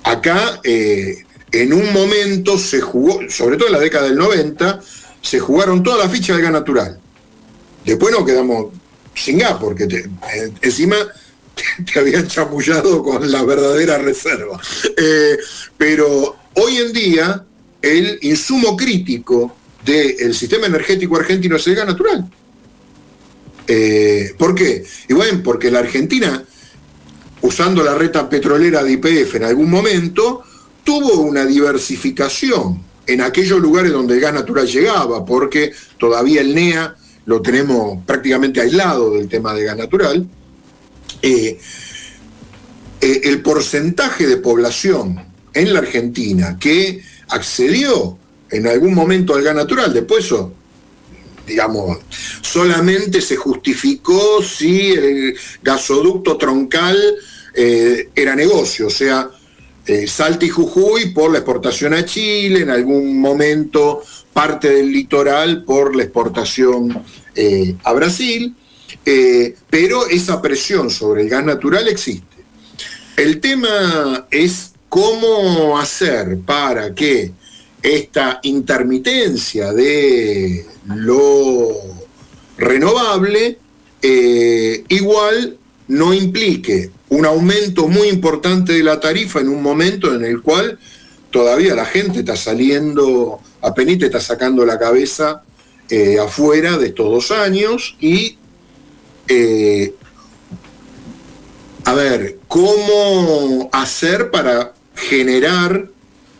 [SPEAKER 19] acá en un momento se jugó, sobre todo en la década del 90, se jugaron todas las fichas de gas natural. Después nos quedamos gas, porque eh, encima te, habían chamullado con la verdadera reserva. Eh, pero hoy en día el insumo crítico del sistema energético argentino es el gas natural. Eh, ¿Por qué? Y bueno, porque la Argentina, usando la reta petrolera de IPF en algún momento, tuvo una diversificación en aquellos lugares donde el gas natural llegaba, porque todavía el NEA lo tenemos prácticamente aislado del tema de gas natural. Eh, eh, el porcentaje de población en la Argentina que accedió en algún momento al gas natural, después eso, digamos, solamente se justificó si el gasoducto troncal eh, era negocio, o sea, eh, Salta y Jujuy por la exportación a Chile, en algún momento parte del litoral por la exportación eh, a Brasil, eh, pero esa presión sobre el gas natural existe. El tema es cómo hacer para que esta intermitencia de lo renovable igual no implique un aumento muy importante de la tarifa en un momento en el cual todavía la gente está saliendo, apenas está sacando la cabeza eh, afuera de estos dos años y, eh, a ver, ¿cómo hacer para generar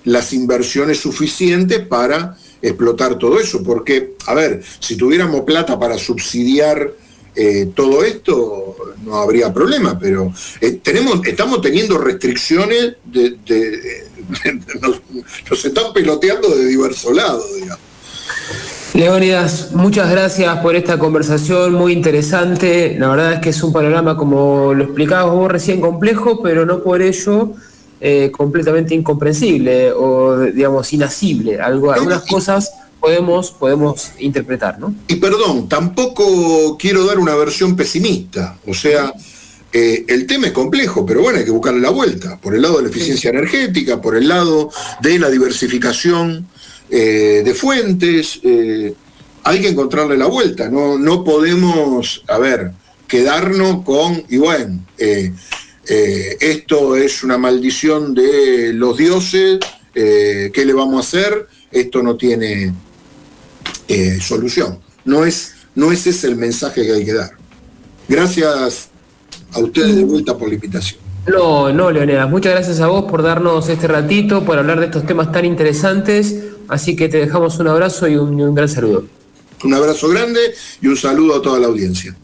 [SPEAKER 19] las inversiones suficientes para explotar todo eso? Porque, a ver, si tuviéramos plata para subsidiar eh, todo esto no habría problema, pero eh, tenemos, estamos teniendo restricciones de, nos, están peloteando de diverso lado, digamos.
[SPEAKER 4] Leónidas, muchas gracias por esta conversación muy interesante. La verdad es que es un panorama, como lo explicabas vos recién, complejo, pero no por ello eh, completamente incomprensible o, digamos, inasible. Algo, algunas cosas podemos, podemos interpretar, ¿no?
[SPEAKER 19] Y perdón, tampoco quiero dar una versión pesimista, o sea, eh, el tema es complejo, pero bueno, hay que buscarle la vuelta, por el lado de la eficiencia energética, por el lado de la diversificación eh, de fuentes, eh, hay que encontrarle la vuelta, no, no podemos, a ver, quedarnos con, y bueno, esto es una maldición de los dioses, ¿qué le vamos a hacer? Esto no tiene eh, solución. No es, no ese es el mensaje que hay que dar. Gracias a ustedes de vuelta por la invitación.
[SPEAKER 4] No, no, Leonidas, muchas gracias a vos por darnos este ratito, por hablar de estos temas tan interesantes. Así que te dejamos un abrazo y un, gran saludo.
[SPEAKER 19] Un abrazo grande y un saludo a toda la audiencia.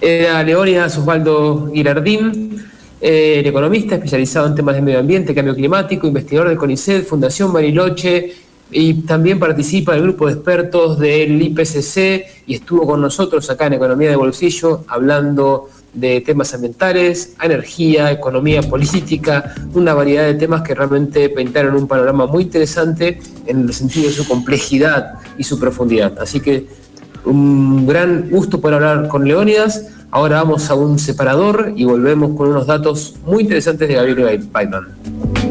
[SPEAKER 4] Era Leonidas Osvaldo Girardín, eh, economista especializado en temas de medio ambiente, cambio climático, investigador de CONICET, Fundación Bariloche, y también participa del grupo de expertos del IPCC y estuvo con nosotros acá en Economía de Bolsillo hablando de temas ambientales, energía, economía política, una variedad de temas que realmente pintaron un panorama muy interesante en el sentido de su complejidad y su profundidad. Así que un gran gusto por hablar con Leónidas. Ahora vamos a un separador y volvemos con unos datos muy interesantes de Gabriel Baitman.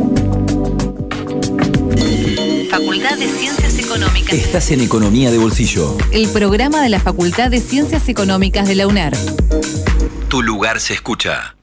[SPEAKER 2] Facultad de Ciencias Económicas.
[SPEAKER 3] Estás en Economía de Bolsillo.
[SPEAKER 2] El programa de la Facultad de Ciencias Económicas de la UNER.
[SPEAKER 3] Tu lugar se escucha.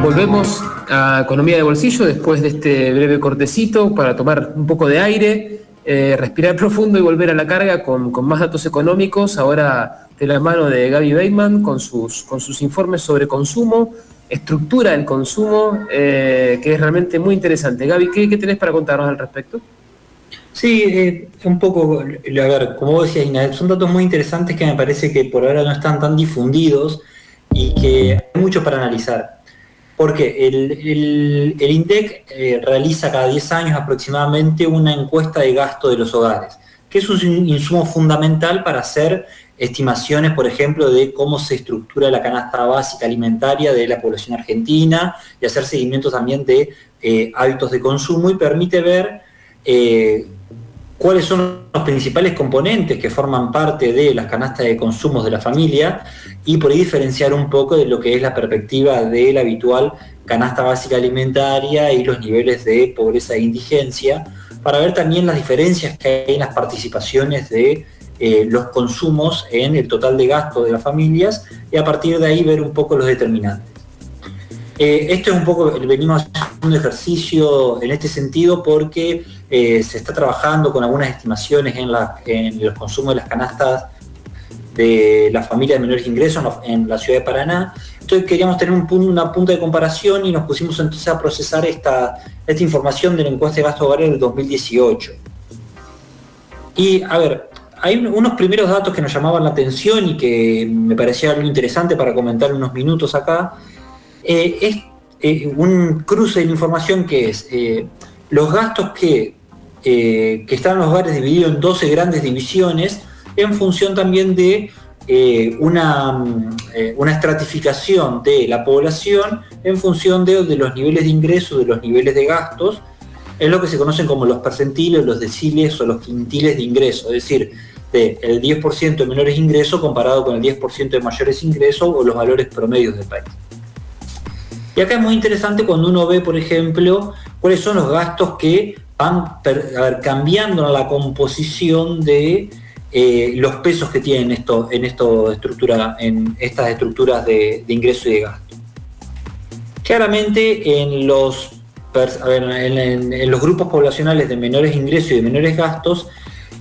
[SPEAKER 4] Volvemos a Economía de Bolsillo después de este breve cortecito para tomar un poco de aire, eh, respirar profundo y volver a la carga con, más datos económicos. Ahora de la mano de Gaby Bateman con sus, con sus informes sobre consumo, estructura del consumo, eh, que es realmente muy interesante. Gaby, ¿qué, ¿qué tenés para contarnos al respecto?
[SPEAKER 6] Sí, eh, un poco, a ver, como vos decías, Ina, son datos muy interesantes que me parece que por ahora no están tan difundidos y que hay mucho para analizar. Porque el, el, INDEC eh, realiza cada 10 años aproximadamente una encuesta de gasto de los hogares, que es un insumo fundamental para hacer estimaciones, por ejemplo, de cómo se estructura la canasta básica alimentaria de la población argentina y hacer seguimiento también de eh, hábitos de consumo y permite ver eh, cuáles son los principales componentes que forman parte de las canastas de consumos de la familia y por ahí diferenciar un poco de lo que es la perspectiva de la habitual canasta básica alimentaria y los niveles de pobreza e indigencia, para ver también las diferencias que hay en las participaciones de eh, los consumos en el total de gasto de las familias y a partir de ahí ver un poco los determinantes. Eh, esto es un poco, venimos haciendo un ejercicio en este sentido porque se está trabajando con algunas estimaciones en, los consumos de las canastas de las familias de menores ingresos en la ciudad de Paraná. Entonces queríamos tener una punta de comparación y nos pusimos entonces a procesar esta, esta información de la encuesta de gasto hogares del 2018. Y a ver, hay unos primeros datos que nos llamaban la atención y que me parecía algo interesante para comentar unos minutos acá. Eh, es eh, un cruce de información que es eh, los gastos que eh, que están los hogares divididos en 12 grandes divisiones, en función también de eh, una, eh, una, estratificación de la población en función de, de, los niveles de ingresos, de los niveles de gastos, es lo que se conocen como los percentiles, los deciles o los quintiles de ingreso, es decir, de 10% de menores ingresos comparado con el 10% de mayores ingresos o los valores promedios del país. Y acá es muy interesante cuando uno ve, por ejemplo, cuáles son los gastos que van cambiando la composición de eh, los pesos que tienen esto, en, estas estructuras de, ingreso y de gasto. Claramente en los, grupos poblacionales de menores ingresos y de menores gastos,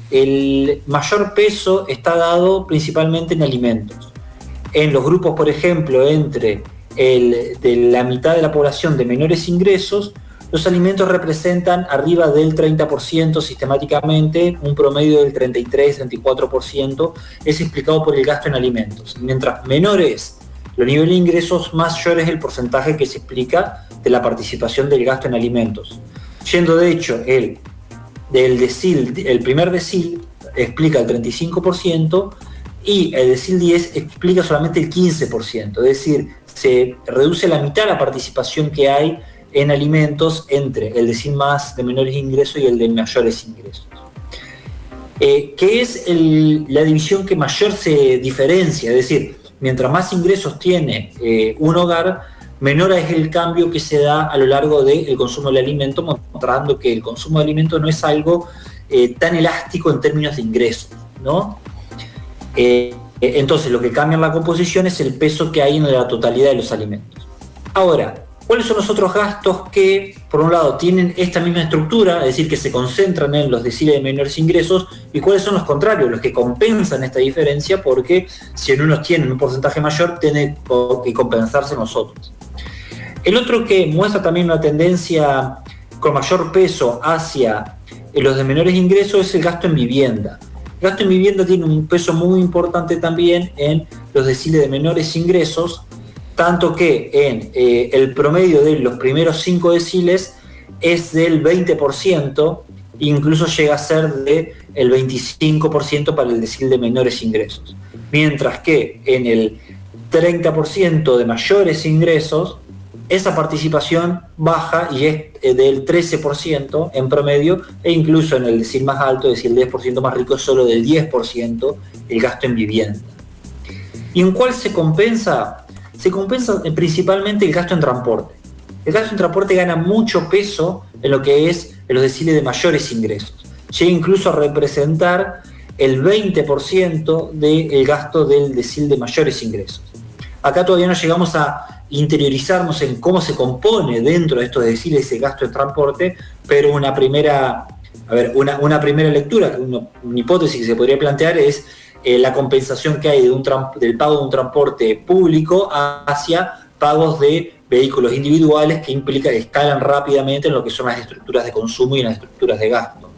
[SPEAKER 6] el mayor peso está dado principalmente en alimentos. En los grupos, por ejemplo, entre la mitad de la población de menores ingresos, los alimentos representan arriba del 30% sistemáticamente, un promedio del 33-34% es explicado por el gasto en alimentos. Mientras menores los niveles de ingresos, mayor es el porcentaje que se explica de la participación del gasto en alimentos. Yendo de hecho, el, del decil, el primer decil explica el 35% y el decil 10 explica solamente el 15%, es decir, se reduce la mitad la participación que hay en alimentos entre el de sin más de menores ingresos y el de mayores ingresos. Eh, que es la división que mayor se diferencia, es decir, mientras más ingresos tiene eh, un hogar, menor es el cambio que se da a lo largo del consumo del alimento, mostrando que el consumo de alimentos no es algo eh, tan elástico en términos de ingresos, ¿no? Eh, entonces lo que cambia en la composición es el peso que hay en la totalidad de los alimentos. Ahora, ¿Cuáles son los otros gastos que, por un lado, tienen esta misma estructura, es decir, que se concentran en los deciles de menores ingresos, y cuáles son los contrarios, los que compensan esta diferencia, porque si en unos tienen un porcentaje mayor, tiene que compensarse nosotros. El otro que muestra también una tendencia con mayor peso hacia los de menores ingresos es el gasto en vivienda. El gasto en vivienda tiene un peso muy importante también en los deciles de menores ingresos, tanto que en eh, el promedio de los primeros 5 deciles es del 20%, incluso llega a ser del el 25% para el decil de menores ingresos. Mientras que en el 30% de mayores ingresos, esa participación baja y es eh, del 13% en promedio, e incluso en el decil más alto, es decir, el 10% más rico, es solo del 10% el gasto en vivienda. ¿Y en cuál se compensa? Se compensa eh, principalmente el gasto en transporte. El gasto en transporte gana mucho peso en lo que es en los deciles de mayores ingresos. Llega incluso a representar el 20% del gasto del decil de mayores ingresos. Acá todavía no llegamos a interiorizarnos en cómo se compone dentro de estos deciles ese gasto en transporte, pero una primera, a ver, una, primera lectura, una, hipótesis que se podría plantear es eh, la compensación que hay de un del pago de un transporte público hacia pagos de vehículos individuales que implica que escalan rápidamente en lo que son las estructuras de consumo y en las estructuras de gasto.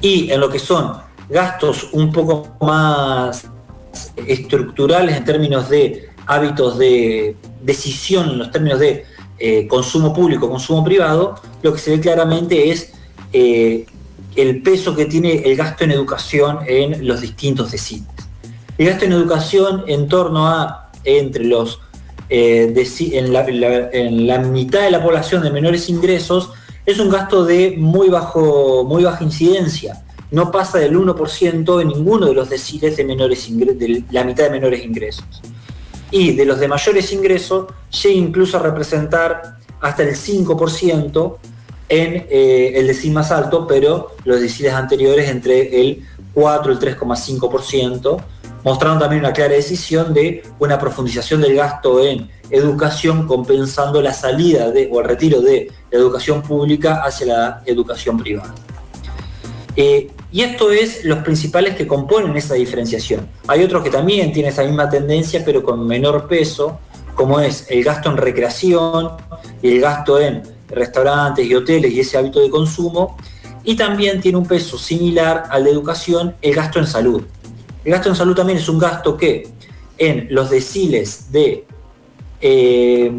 [SPEAKER 6] Y en lo que son gastos un poco más estructurales en términos de hábitos de decisión, en los términos de eh, consumo público, consumo privado, lo que se ve claramente es eh, el peso que tiene el gasto en educación en los distintos deciles. El gasto en educación en torno a entre los eh, en, la, mitad de la población de menores ingresos es un gasto de muy, bajo, muy baja incidencia no pasa del 1% en ninguno de los deciles de, menores de la mitad de menores ingresos. Y de los de mayores ingresos llega incluso a representar hasta el 5% en eh, el decil más alto, pero los deciles anteriores entre el 4 y el 3,5%, mostrando también una clara decisión de una profundización del gasto en educación compensando la salida de, o el retiro de la educación pública hacia la educación privada. Eh, y esto es los principales que componen esa diferenciación. Hay otros que también tienen esa misma tendencia, pero con menor peso, como es el gasto en recreación y el gasto en restaurantes y hoteles y ese hábito de consumo. Y también tiene un peso similar al de educación, el gasto en salud. El gasto en salud también es un gasto que en los deciles de eh,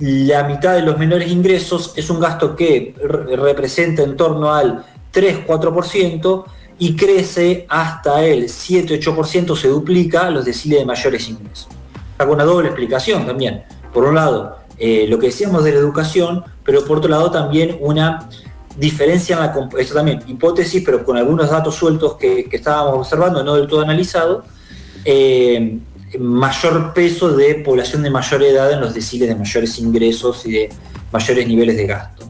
[SPEAKER 6] la mitad de los menores ingresos es un gasto que representa en torno al 3-4% y crece hasta el 7-8%, se duplica los deciles de mayores ingresos. Hago una doble explicación también. Por un lado, eh, lo que decíamos de la educación, pero por otro lado también una diferencia en la... Esto también, hipótesis, pero con algunos datos sueltos que, estábamos observando, no del todo analizado, eh, mayor peso de población de mayor edad en los deciles de mayores ingresos y de mayores niveles de gasto.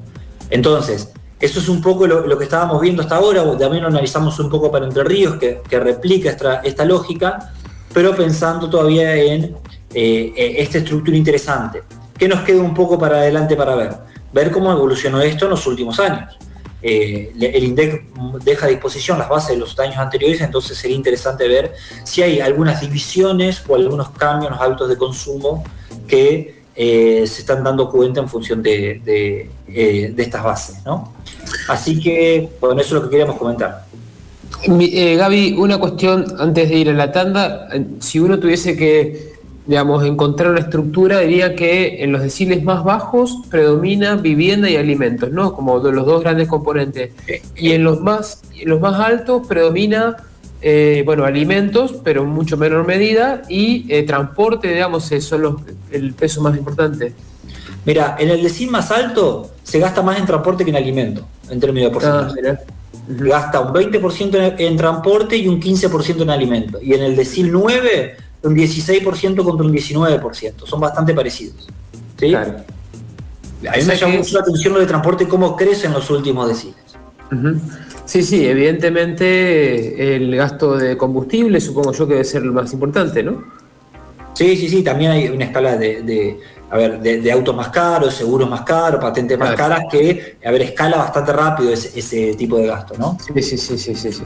[SPEAKER 6] Entonces, eso es un poco lo, que estábamos viendo hasta ahora, también lo analizamos un poco para Entre Ríos, que, replica esta, lógica, pero pensando todavía en eh, eh, esta estructura interesante. ¿Qué nos queda un poco para adelante para ver? Ver cómo evolucionó esto en los últimos años. Eh, el INDEC deja a disposición las bases de los años anteriores, entonces sería interesante ver si hay algunas divisiones o algunos cambios en los hábitos de consumo que se están dando cuenta en función de, de estas bases. ¿no? Así que, bueno, eso es lo que queríamos comentar.
[SPEAKER 4] Eh, Gaby, una cuestión antes de ir a la tanda. Si uno tuviese que, digamos, encontrar una estructura, diría que en los deciles más bajos predomina vivienda y alimentos, ¿no? Como de los dos grandes componentes. Y en los más, en los más altos predomina, eh, bueno, alimentos, pero en mucho menor medida, y eh, transporte, digamos, son los, el peso más importante.
[SPEAKER 6] Mira, en el decil más alto se gasta más en transporte que en alimento, en términos de porcentaje. Ah, gasta un 20% en, transporte y un 15% en alimento. Y en el decil 9, un 16% contra un 19%. Son bastante parecidos. ¿sí? A mí me llama mucho la atención lo de transporte, cómo crece en los últimos deciles.
[SPEAKER 4] Sí, sí, evidentemente el gasto de combustible supongo yo que debe ser lo más importante, ¿no?
[SPEAKER 6] Sí, sí, sí, también hay una escala de a ver, de, autos más caros, seguros más caros, patentes más caras, que, a ver, escala bastante rápido ese, tipo de gasto, ¿no?
[SPEAKER 4] Sí, sí, sí, sí, sí,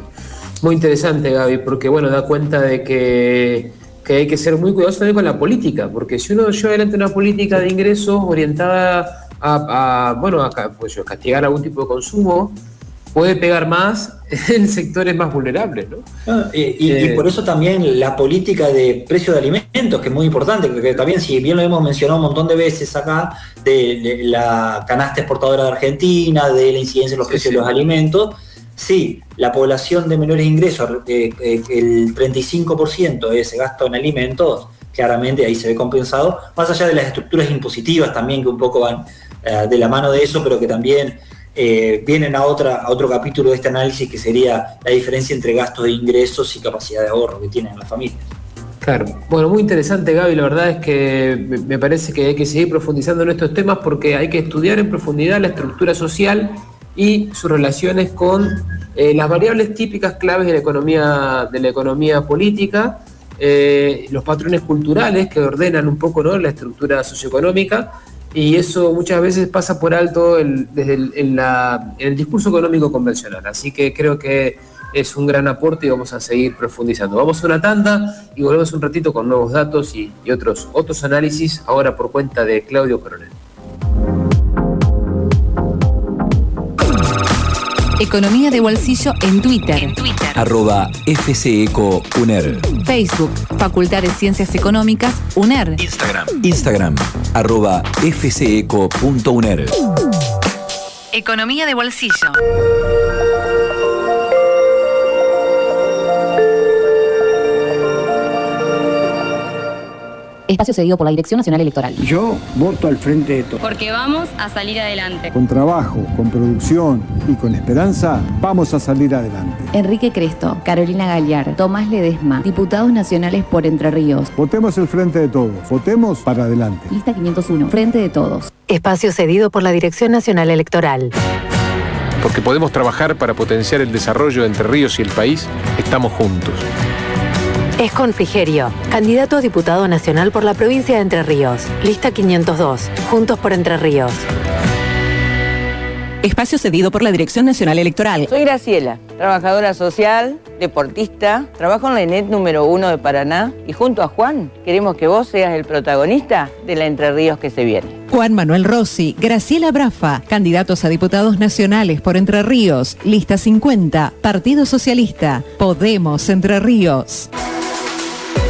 [SPEAKER 4] Muy interesante, Gaby, porque, bueno, da cuenta de que, hay que ser muy cuidadoso también con la política, porque si uno lleva adelante una política de ingresos orientada a, bueno, a pues, castigar algún tipo de consumo, puede pegar más en sectores más vulnerables. ¿no?
[SPEAKER 6] Ah, y, y- y
[SPEAKER 4] Eh,
[SPEAKER 6] por eso también la política de precio de alimentos, que es muy importante, porque también, si bien lo hemos mencionado un montón de veces acá, de, de la canasta exportadora de Argentina, de la incidencia en los precios de los alimentos, sí, la población de menores ingresos, eh, eh, el 35% de ese gasto en alimentos, claramente ahí se ve compensado, más allá de las estructuras impositivas también que un poco van eh, de la mano de eso, pero que también vienen a, otra, a otro capítulo de este análisis que sería la diferencia entre gastos de ingresos y capacidad de ahorro que tienen las familias.
[SPEAKER 4] Claro. Bueno, muy interesante, Gaby. La verdad es que me parece que hay que seguir profundizando en estos temas porque hay que estudiar en profundidad la estructura social y sus relaciones con eh, las variables típicas claves de la economía, de la economía política, eh, los patrones culturales que ordenan un poco ¿no? la estructura socioeconómica. Y eso muchas veces pasa por alto el- desde el, en el discurso económico convencional. Así que creo que es un gran aporte y vamos a seguir profundizando. Vamos a una tanda y volvemos un ratito con nuevos datos y, y otros, otros análisis, ahora por cuenta de Claudio Coronel.
[SPEAKER 2] Economía de bolsillo en Twitter.
[SPEAKER 3] Arroba FCECO UNER.
[SPEAKER 2] Facebook, Facultad de Ciencias Económicas, UNER.
[SPEAKER 3] Instagram. Instagram. Arroba FCECO.UNER.
[SPEAKER 2] Economía de bolsillo.
[SPEAKER 1] Espacio cedido por la Dirección Nacional Electoral.
[SPEAKER 8] Yo voto al frente de todos.
[SPEAKER 9] Porque vamos a salir adelante.
[SPEAKER 8] Con trabajo, con producción y con esperanza, vamos a salir adelante.
[SPEAKER 1] Enrique Cresto, Carolina Galliar, Tomás Ledesma, diputados nacionales por Entre Ríos.
[SPEAKER 8] Votemos el frente de todos. Votemos para adelante.
[SPEAKER 1] Lista 501, Frente de Todos.
[SPEAKER 18] Espacio cedido por la Dirección Nacional Electoral.
[SPEAKER 11] Porque podemos trabajar para potenciar el desarrollo de Entre Ríos y el país, estamos juntos.
[SPEAKER 18] Es Frigerio, candidato a diputado nacional por la provincia de Entre Ríos. Lista 502, Juntos por Entre Ríos.
[SPEAKER 15] Espacio cedido por la Dirección Nacional Electoral.
[SPEAKER 20] Soy Graciela, trabajadora social, deportista, trabajo en la ENET número uno de Paraná y junto a Juan queremos que vos seas el protagonista de la Entre Ríos que se viene.
[SPEAKER 15] Juan Manuel Rossi, Graciela Brafa, candidatos a diputados nacionales por Entre Ríos. Lista 50, Partido Socialista. Podemos Entre Ríos.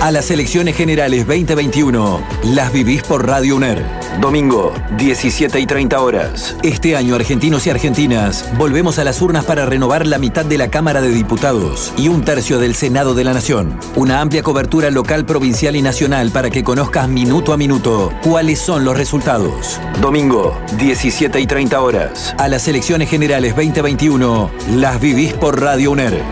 [SPEAKER 3] A las elecciones generales 2021, las vivís por Radio UNER. Domingo, 17 y 30 horas. Este año, argentinos y argentinas, volvemos a las urnas para renovar la mitad de la Cámara de Diputados y un tercio del Senado de la Nación. Una amplia cobertura local, provincial y nacional para que conozcas minuto a minuto cuáles son los resultados. Domingo, 17 y 30 horas. A las elecciones generales 2021, las vivís por Radio UNER.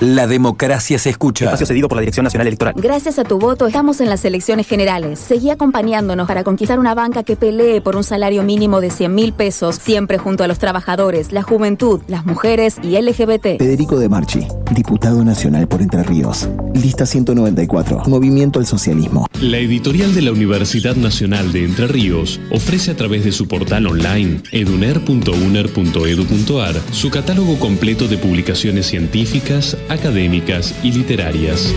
[SPEAKER 3] La democracia se escucha.
[SPEAKER 17] Espacio cedido por la Dirección Nacional Electoral.
[SPEAKER 16] Gracias a tu voto estamos en las elecciones generales. Seguí acompañándonos para conquistar una banca que pelee por un salario mínimo de 100 mil pesos, siempre junto a los trabajadores, la juventud, las mujeres y LGBT.
[SPEAKER 17] Federico De Marchi, diputado nacional por Entre Ríos. Lista 194, Movimiento al Socialismo.
[SPEAKER 21] La editorial de la Universidad Nacional de Entre Ríos ofrece a través de su portal online eduner.uner.edu.ar su catálogo completo de publicaciones científicas, académicas y literarias.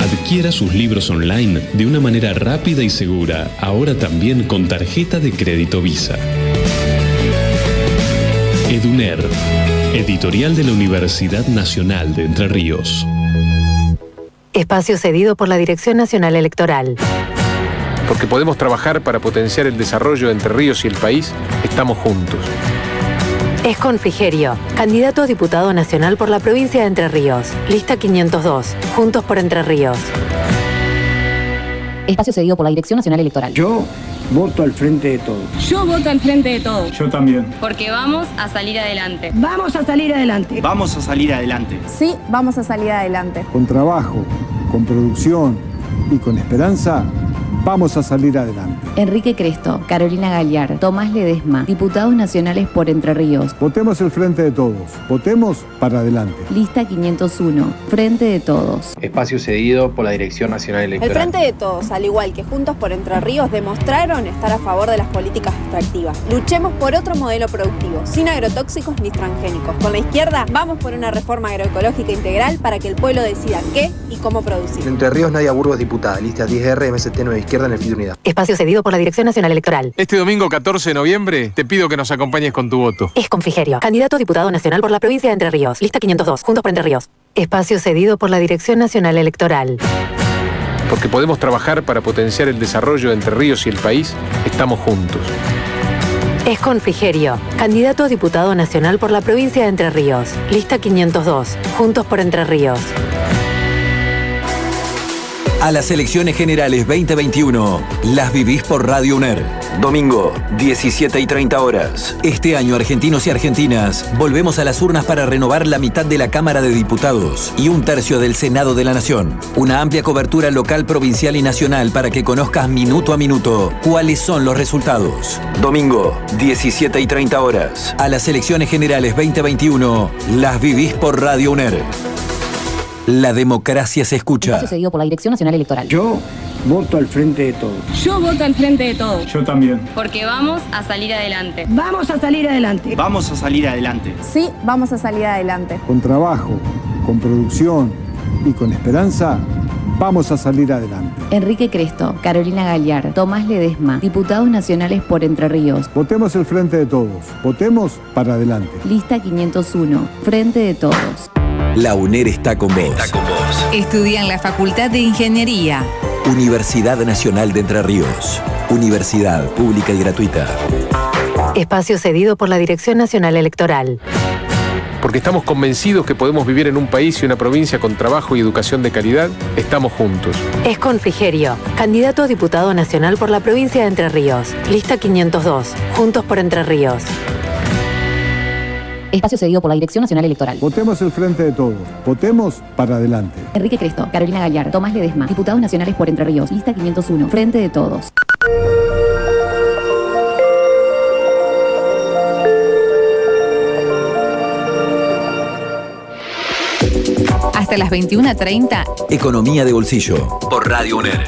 [SPEAKER 21] Adquiera sus libros online de una manera rápida y segura, ahora también con tarjeta de crédito Visa. Eduner, editorial de la Universidad Nacional de Entre Ríos.
[SPEAKER 18] Espacio cedido por la Dirección Nacional Electoral.
[SPEAKER 11] Porque podemos trabajar para potenciar el desarrollo de Entre Ríos y el país, estamos juntos.
[SPEAKER 18] Es Frigerio, candidato a diputado nacional por la provincia de Entre Ríos. Lista 502, Juntos por Entre Ríos.
[SPEAKER 1] Espacio cedido por la Dirección Nacional Electoral.
[SPEAKER 8] Yo voto al frente de todos.
[SPEAKER 9] Yo voto al frente de todos.
[SPEAKER 8] Yo también.
[SPEAKER 9] Porque vamos a salir adelante.
[SPEAKER 13] Vamos a salir adelante.
[SPEAKER 22] Vamos a salir adelante.
[SPEAKER 13] Sí, vamos a salir adelante.
[SPEAKER 8] Con trabajo, con producción y con esperanza, vamos a salir adelante.
[SPEAKER 1] Enrique Cresto, Carolina Galliar, Tomás Ledesma, diputados nacionales por Entre Ríos.
[SPEAKER 8] Votemos el frente de todos. Votemos para adelante.
[SPEAKER 1] Lista 501, Frente de Todos.
[SPEAKER 12] Espacio cedido por la Dirección Nacional
[SPEAKER 13] El
[SPEAKER 12] Electoral.
[SPEAKER 13] Frente de Todos, al igual que Juntos por Entre Ríos, demostraron estar a favor de las políticas extractivas. Luchemos por otro modelo productivo, sin agrotóxicos ni transgénicos. Con la izquierda, vamos por una reforma agroecológica integral para que el pueblo decida qué
[SPEAKER 14] y cómo producir. Entre Ríos, Nadia Burgos, diputada. Lista 10R, MST Nueva Izquierda en el FIT Unidad.
[SPEAKER 18] Espacio cedido por la Dirección Nacional Electoral.
[SPEAKER 11] Este domingo 14 de noviembre te pido que nos acompañes con tu voto.
[SPEAKER 18] Es con Frigerio, candidato a diputado nacional por la provincia de Entre Ríos. Lista 502, Juntos por Entre Ríos. Espacio cedido por la Dirección Nacional Electoral.
[SPEAKER 11] Porque podemos trabajar para potenciar el desarrollo de Entre Ríos y el país, estamos juntos.
[SPEAKER 18] Es con Frigerio, candidato a diputado nacional por la provincia de Entre Ríos. Lista 502, Juntos por Entre Ríos.
[SPEAKER 3] A las elecciones generales 2021, las vivís por Radio UNER. Domingo, 17 y 30 horas. Este año, argentinos y argentinas, volvemos a las urnas para renovar la mitad de la Cámara de Diputados y un tercio del Senado de la Nación. Una amplia cobertura local, provincial y nacional para que conozcas minuto a minuto cuáles son los resultados. Domingo, 17 y 30 horas. A las elecciones generales 2021, las vivís por Radio UNER. La democracia se escucha.
[SPEAKER 1] Espacio cedido por la Dirección Nacional Electoral.
[SPEAKER 8] Yo voto al frente de todos.
[SPEAKER 9] Yo voto al frente de todos.
[SPEAKER 8] Yo también.
[SPEAKER 9] Porque vamos a salir adelante.
[SPEAKER 23] Vamos a salir adelante.
[SPEAKER 12] Vamos a salir adelante.
[SPEAKER 13] Sí, vamos a salir adelante.
[SPEAKER 8] Con trabajo, con producción y con esperanza, vamos a salir adelante.
[SPEAKER 1] Enrique Cresto, Carolina Galliar, Tomás Ledesma, diputados nacionales por Entre Ríos.
[SPEAKER 8] Votemos el frente de todos. Votemos para adelante.
[SPEAKER 1] Lista 501, Frente de Todos.
[SPEAKER 3] La UNER está con vos.
[SPEAKER 2] Estudia en la Facultad de Ingeniería.
[SPEAKER 3] Universidad Nacional de Entre Ríos. Universidad pública y gratuita.
[SPEAKER 18] Espacio cedido por la Dirección Nacional Electoral.
[SPEAKER 11] Porque estamos convencidos que podemos vivir en un país y una provincia con trabajo y educación de calidad, estamos juntos.
[SPEAKER 18] Es con Frigerio, candidato a diputado nacional por la provincia de Entre Ríos. Lista 502, Juntos por Entre Ríos.
[SPEAKER 1] Espacio cedido por la Dirección Nacional Electoral.
[SPEAKER 8] Votemos el frente de todos. Votemos para adelante.
[SPEAKER 1] Enrique Cresto, Carolina Galliar, Tomás Ledesma, diputados nacionales por Entre Ríos. Lista 501, Frente de Todos.
[SPEAKER 2] Hasta las 21.30,
[SPEAKER 3] Economía de bolsillo. Por Radio UNER.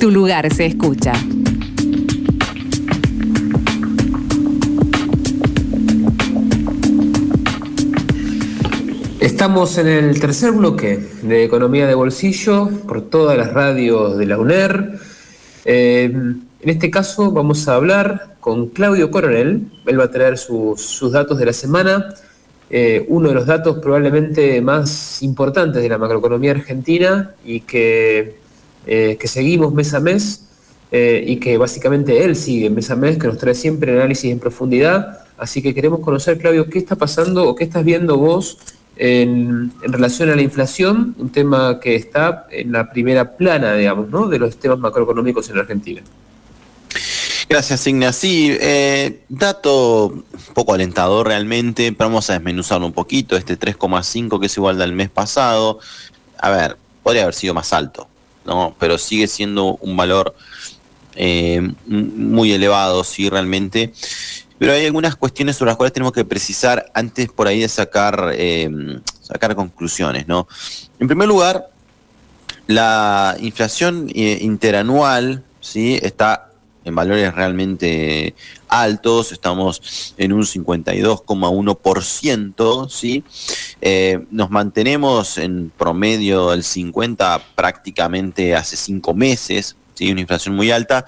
[SPEAKER 2] tu lugar se escucha.
[SPEAKER 4] Estamos en el tercer bloque de Economía de Bolsillo por todas las radios de la UNER. Eh, en este caso vamos a hablar con Claudio Coronel. Él va a traer sus, datos de la semana. Eh, uno de los datos probablemente más importantes de la macroeconomía argentina y que, eh, seguimos mes a mes y que básicamente él sigue mes a mes, que nos trae siempre análisis en profundidad. Así que queremos conocer, Claudio, qué está pasando o qué estás viendo vos en, relación a la inflación, un tema que está en la primera plana, digamos, ¿no? de los temas macroeconómicos en Argentina.
[SPEAKER 5] Gracias, Igna. Sí, eh, dato poco alentador realmente, pero vamos a desmenuzarlo un poquito. Este 3,5 que es igual al mes pasado, a ver, podría haber sido más alto, ¿no? Pero sigue siendo un valor eh, muy elevado, sí, realmente. Pero hay algunas cuestiones sobre las cuales tenemos que precisar antes por ahí de sacar, eh, sacar conclusiones, ¿no? En primer lugar, la inflación eh, interanual, ¿sí? Está en valores realmente altos, estamos en un 52,1%, ¿sí? Eh, nos mantenemos en promedio del 50 prácticamente hace cinco meses, ¿sí? Una inflación muy alta.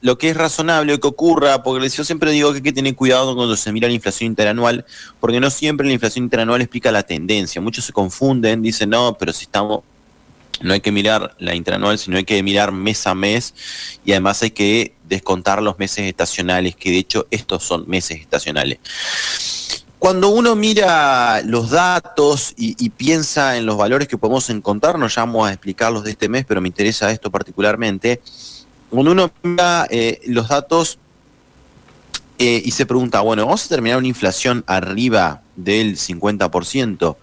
[SPEAKER 5] Lo que es razonable que ocurra, porque yo siempre digo que hay que tener cuidado cuando se mira la inflación interanual, porque no siempre la inflación interanual explica la tendencia. Muchos se confunden, dicen, no, pero si estamos no hay que mirar la interanual, sino hay que mirar mes a mes y además hay que descontar los meses estacionales, que de hecho estos son meses estacionales. Cuando uno mira los datos y, piensa en los valores que podemos encontrar, no vamos a explicarlos de este mes, pero me interesa esto particularmente, cuando uno mira eh, los datos eh, y se pregunta, bueno, ¿vamos a terminar una inflación arriba del 50%?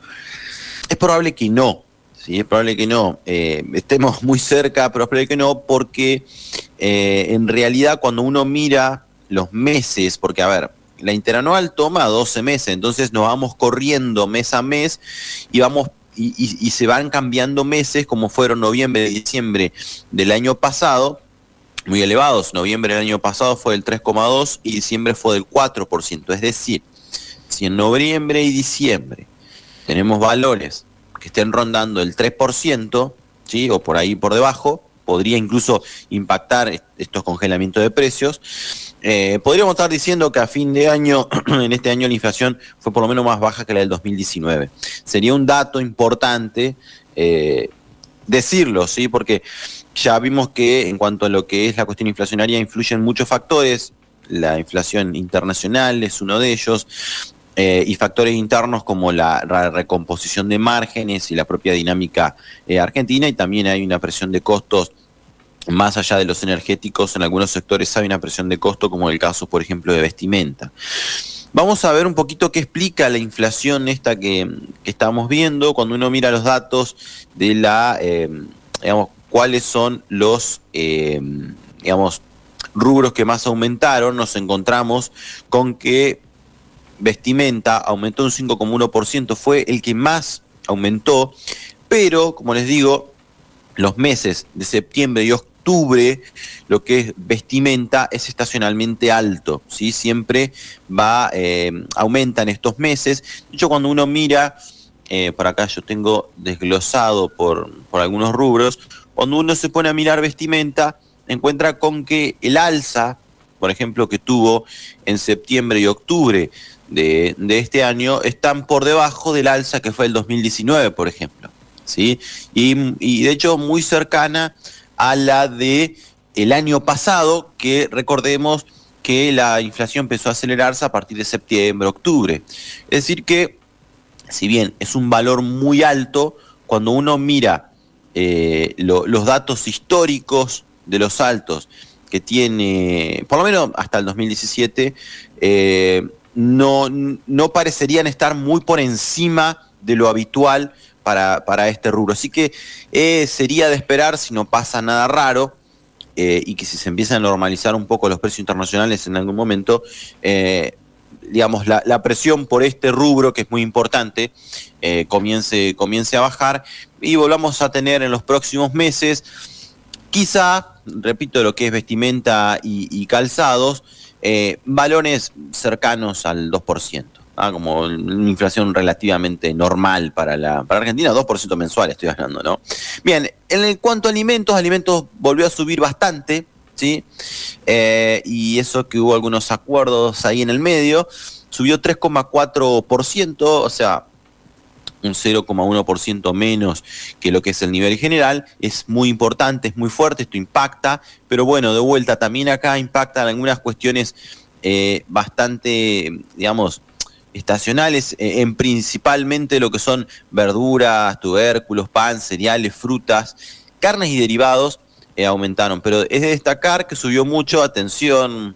[SPEAKER 5] Es probable que no, ¿sí? Es probable que no. Eh, estemos muy cerca, pero es probable que no, porque en realidad cuando uno mira los meses, porque a ver, la interanual toma 12 meses, entonces nos vamos corriendo mes a mes y vamos y se van cambiando meses como fueron noviembre y diciembre del año pasado, muy elevados. Noviembre del año pasado fue del 3,2 y diciembre fue del 4%. Es decir, si en noviembre y diciembre tenemos valores que estén rondando el 3%, ¿sí? o por ahí por debajo, podría incluso impactar est- estos congelamientos de precios. Eh, podríamos estar diciendo que a fin de año, en este año la inflación fue por lo menos más baja que la del 2019. Sería un dato importante eh, decirlo, ¿sí? Porque ya vimos que en cuanto a lo que es la cuestión inflacionaria influyen muchos factores. La inflación internacional es uno de ellos. eh, y factores internos como la, recomposición de márgenes y la propia dinámica eh, argentina y también hay una presión de costos más allá de los energéticos, en algunos sectores hay una presión de costo, como el caso, por ejemplo, de vestimenta. Vamos a ver un poquito qué explica la inflación esta que, que estamos viendo cuando uno mira los datos de la, eh, digamos, cuáles son los, eh, digamos, rubros que más aumentaron, nos encontramos con que vestimenta aumentó un 5,1%, fue el que más aumentó, pero como les digo, los meses de septiembre y octubre, lo que es vestimenta es estacionalmente alto, ¿sí? Siempre va, eh, aumenta en estos meses. De hecho, cuando uno mira, eh, por acá yo tengo desglosado por, por algunos rubros, cuando uno se pone a mirar vestimenta, encuentra con que el alza, por ejemplo, que tuvo en septiembre y octubre de, este año, están por debajo del alza que fue el 2019, por ejemplo. ¿sí? Y, y de hecho muy cercana a la de el año pasado, que recordemos que la inflación empezó a acelerarse a partir de septiembre, octubre. Es decir que, si bien es un valor muy alto, cuando uno mira eh, lo- los datos históricos de los altos que tiene, por lo menos hasta el 2017, eh, no, no parecerían estar muy por encima de lo habitual para, para este rubro. Así que eh, sería de esperar si no pasa nada raro y que si se empiezan a normalizar un poco los precios internacionales en algún momento, digamos, la, la presión por este rubro, que es muy importante, eh, comience, comience a bajar y volvamos a tener en los próximos meses, quizá, repito, lo que es vestimenta y, calzados, eh, valores cercanos al 2%. ¿ah? como una inflación relativamente normal para la para Argentina, 2% mensual estoy hablando, ¿no? Bien, en cuanto a alimentos, alimentos volvió a subir bastante, ¿sí? Eh, y eso que hubo algunos acuerdos ahí en el medio, subió 3,4%, o sea, un 0,1% menos que lo que es el nivel general, es muy importante, es muy fuerte, esto impacta, pero bueno, de vuelta también acá impactan algunas cuestiones eh, bastante, digamos, estacionales, eh, en principalmente lo que son verduras, tubérculos, pan, cereales, frutas, carnes y derivados eh, aumentaron, pero es de destacar que subió mucho, atención,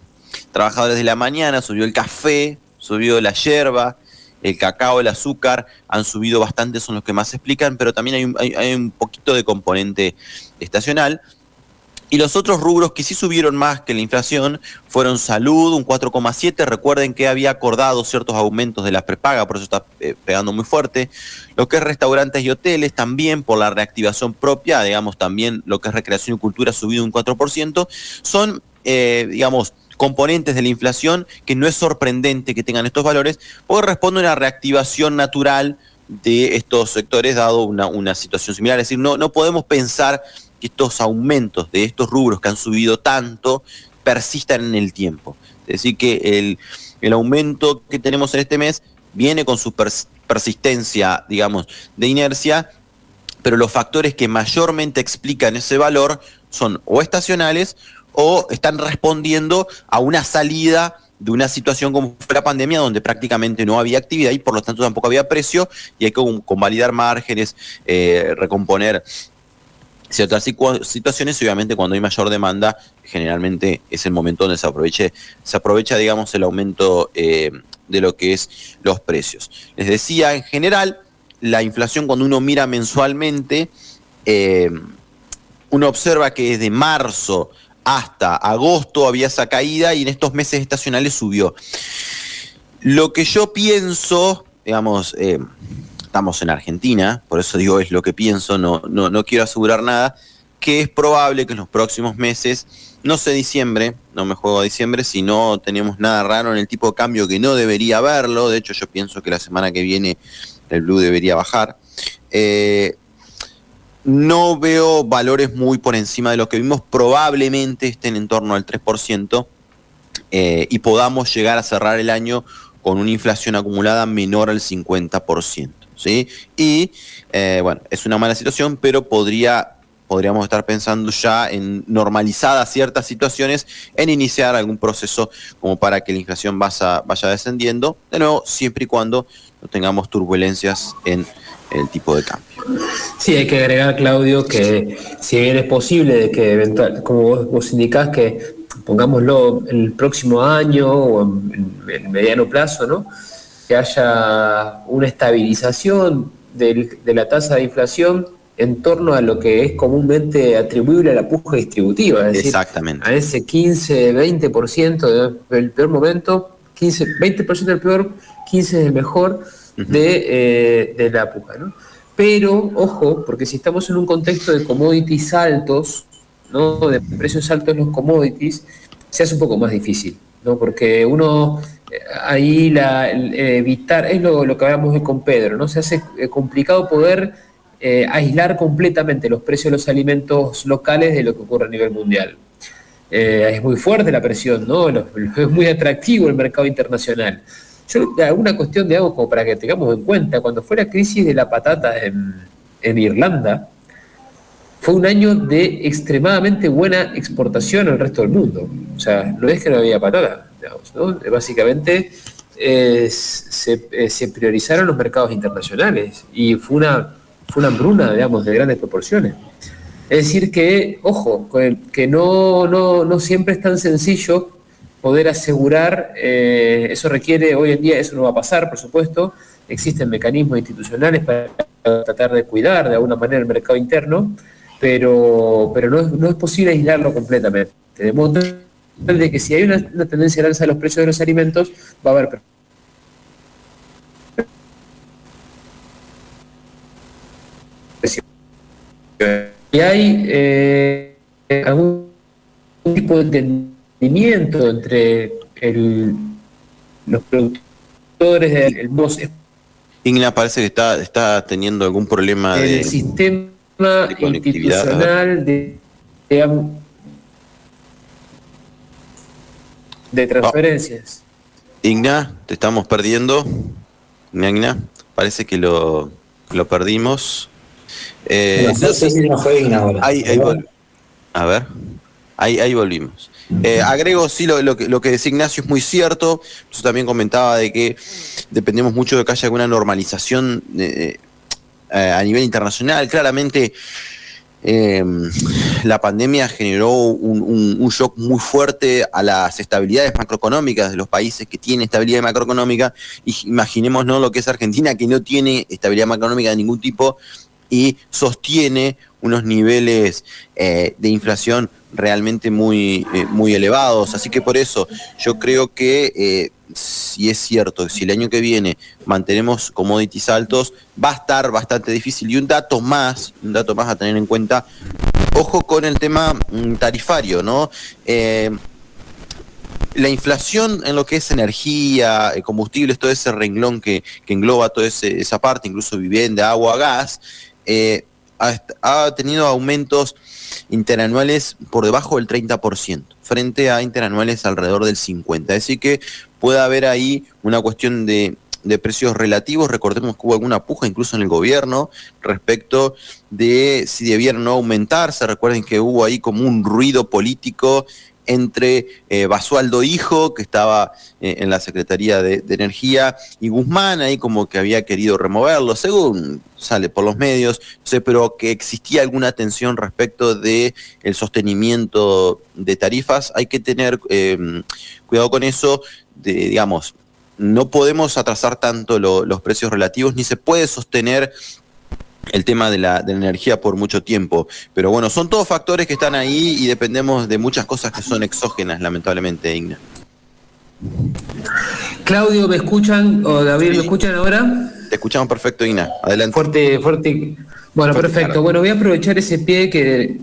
[SPEAKER 5] trabajadores de la mañana, subió el café, subió la yerba, el cacao, el azúcar, han subido bastante, son los que más explican, pero también hay un poquito de componente estacional. Y los otros rubros que sí subieron más que la inflación fueron salud, un 4,7. Recuerden que había acordado ciertos aumentos de la prepaga, por eso está eh, pegando muy fuerte. Lo que es restaurantes y hoteles también por la reactivación propia, digamos también lo que es recreación y cultura ha subido un 4%. Son, eh, digamos, componentes de la inflación que no es sorprendente que tengan estos valores, porque responde a una reactivación natural de estos sectores dado una, una situación similar. Es decir, no, no podemos pensar que estos aumentos de estos rubros que han subido tanto persistan en el tiempo. Es decir, que el, el aumento que tenemos en este mes viene con su pers- persistencia, digamos, de inercia, pero los factores que mayormente explican ese valor son o estacionales o están respondiendo a una salida de una situación como fue la pandemia donde prácticamente no había actividad y por lo tanto tampoco había precio y hay que con- convalidar márgenes, eh, recomponer ciertas situaciones obviamente cuando hay mayor demanda generalmente es el momento donde se aproveche se aprovecha digamos el aumento eh, de lo que es los precios. Les decía en general la inflación cuando uno mira mensualmente eh, uno observa que desde marzo hasta agosto había esa caída y en estos meses estacionales subió. Lo que yo pienso digamos eh, estamos en Argentina, por eso digo es lo que pienso, no, no, no quiero asegurar nada, que es probable que en los próximos meses, no sé diciembre, no me juego a diciembre, si no tenemos nada raro en el tipo de cambio que no debería haberlo, de hecho yo pienso que la semana que viene el blue debería bajar, Eh, no veo valores muy por encima de lo que vimos, probablemente estén en torno al 3% eh, y podamos llegar a cerrar el año con una inflación acumulada menor al 50%. ¿Sí? Y eh, bueno, es una mala situación, pero podría, podríamos estar pensando ya en normalizadas ciertas situaciones, en iniciar algún proceso como para que la inflación vaya, vaya descendiendo, de nuevo, siempre y cuando no tengamos turbulencias en el tipo de cambio.
[SPEAKER 4] Sí, hay que agregar, Claudio, que si bien es posible de que eventual, como vos, vos indicás, que pongámoslo el próximo año o en, en mediano plazo, ¿no? Que haya una estabilización del- de la tasa de inflación en torno a lo que es comúnmente atribuible a la puja distributiva, es decir,
[SPEAKER 5] Exactamente.
[SPEAKER 4] a ese 15-20% de- del peor momento, 15, 20% del peor, 15 del mejor de, eh, de la puja. ¿no? Pero, ojo, porque si estamos en un contexto de commodities altos, ¿no? de precios altos en los commodities, se hace un poco más difícil, ¿no? porque uno ahí la, eh, evitar, es lo, lo que hablamos hoy con Pedro, ¿no? se hace eh, complicado poder eh, aislar completamente los precios de los alimentos locales de lo que ocurre a nivel mundial. Es muy fuerte la presión, ¿no? Es muy atractivo el mercado internacional. Yo, alguna cuestión de algo como para que tengamos en cuenta, cuando fue la crisis de la patata en, en Irlanda, fue un año de extremadamente buena exportación al resto del mundo. O sea, no es que no había patata, digamos, ¿no? Básicamente eh, se, eh, se priorizaron los mercados internacionales y fue una, fue una hambruna, digamos, de grandes proporciones. Es decir, que, ojo, que no, no, no siempre es tan sencillo poder asegurar, eh, eso requiere, hoy en día eso no va a pasar, por supuesto, existen mecanismos institucionales para tratar de cuidar de alguna manera el mercado interno, pero, pero no, es, no es posible aislarlo completamente. De modo de que si hay una, una tendencia al alza de los precios de los alimentos, va a haber. Y hay eh, algún tipo de entendimiento entre el- los productores del voz
[SPEAKER 5] Igna parece que está, está teniendo algún problema
[SPEAKER 4] el
[SPEAKER 5] de...
[SPEAKER 4] sistema
[SPEAKER 5] conectividad,
[SPEAKER 4] institucional de, de, de transferencias.
[SPEAKER 5] Igna, te estamos perdiendo. Igna, Igna, parece que lo, lo perdimos. Eh,
[SPEAKER 6] No sé si no fue Igna ahora.
[SPEAKER 5] Ahí, ahí vol- A ver, ahí, ahí volvimos. Eh, agrego, sí, lo, lo que, lo que decía Ignacio es muy cierto. Yo también comentaba de que dependemos mucho de que haya alguna normalización eh, eh, a nivel internacional. Claramente, eh, la pandemia generó un, shock muy fuerte a las estabilidades macroeconómicas de los países que tienen estabilidad macroeconómica. Imaginémonos lo que es Argentina, que no tiene estabilidad macroeconómica de ningún tipo y sostiene unos niveles eh, de inflación realmente muy, muy elevados. Así que por eso yo creo que si es cierto, si el año que viene mantenemos commodities altos, va a estar bastante difícil. Y un dato más, un dato más a tener en cuenta, ojo con el tema mm, tarifario, ¿no? Eh, la inflación en lo que es energía, eh, combustibles, todo ese renglón que, que engloba toda esa parte, incluso vivienda, agua, gas, eh, ha tenido aumentos interanuales por debajo del 30%, frente a interanuales alrededor del 50%. Es decir, que puede haber ahí una cuestión de, de precios relativos. Recordemos que hubo alguna puja incluso en el gobierno respecto de si debieran no aumentarse. Recuerden que hubo ahí como un ruido político entre eh, Basualdo Hijo, que estaba eh, en la Secretaría de, Energía, y Guzmán, ahí como que había querido removerlo, según sale por los medios, sé, pero que existía alguna tensión respecto de sostenimiento de tarifas. Hay que tener eh, cuidado con eso, digamos, no podemos atrasar tanto lo- los precios relativos, ni se puede sostener el tema de la, de la energía por mucho tiempo. Pero bueno, son todos factores que están ahí y dependemos de muchas cosas que son exógenas, lamentablemente, Igna.
[SPEAKER 4] Claudio, ¿me escuchan? ¿O David, ¿me escuchan ahora?
[SPEAKER 5] Te escuchamos perfecto, Igna. Adelante.
[SPEAKER 4] Fuerte, fuerte. Bueno,
[SPEAKER 5] Fuerte,
[SPEAKER 4] perfecto.
[SPEAKER 5] claro.
[SPEAKER 4] Bueno, voy a aprovechar ese pie que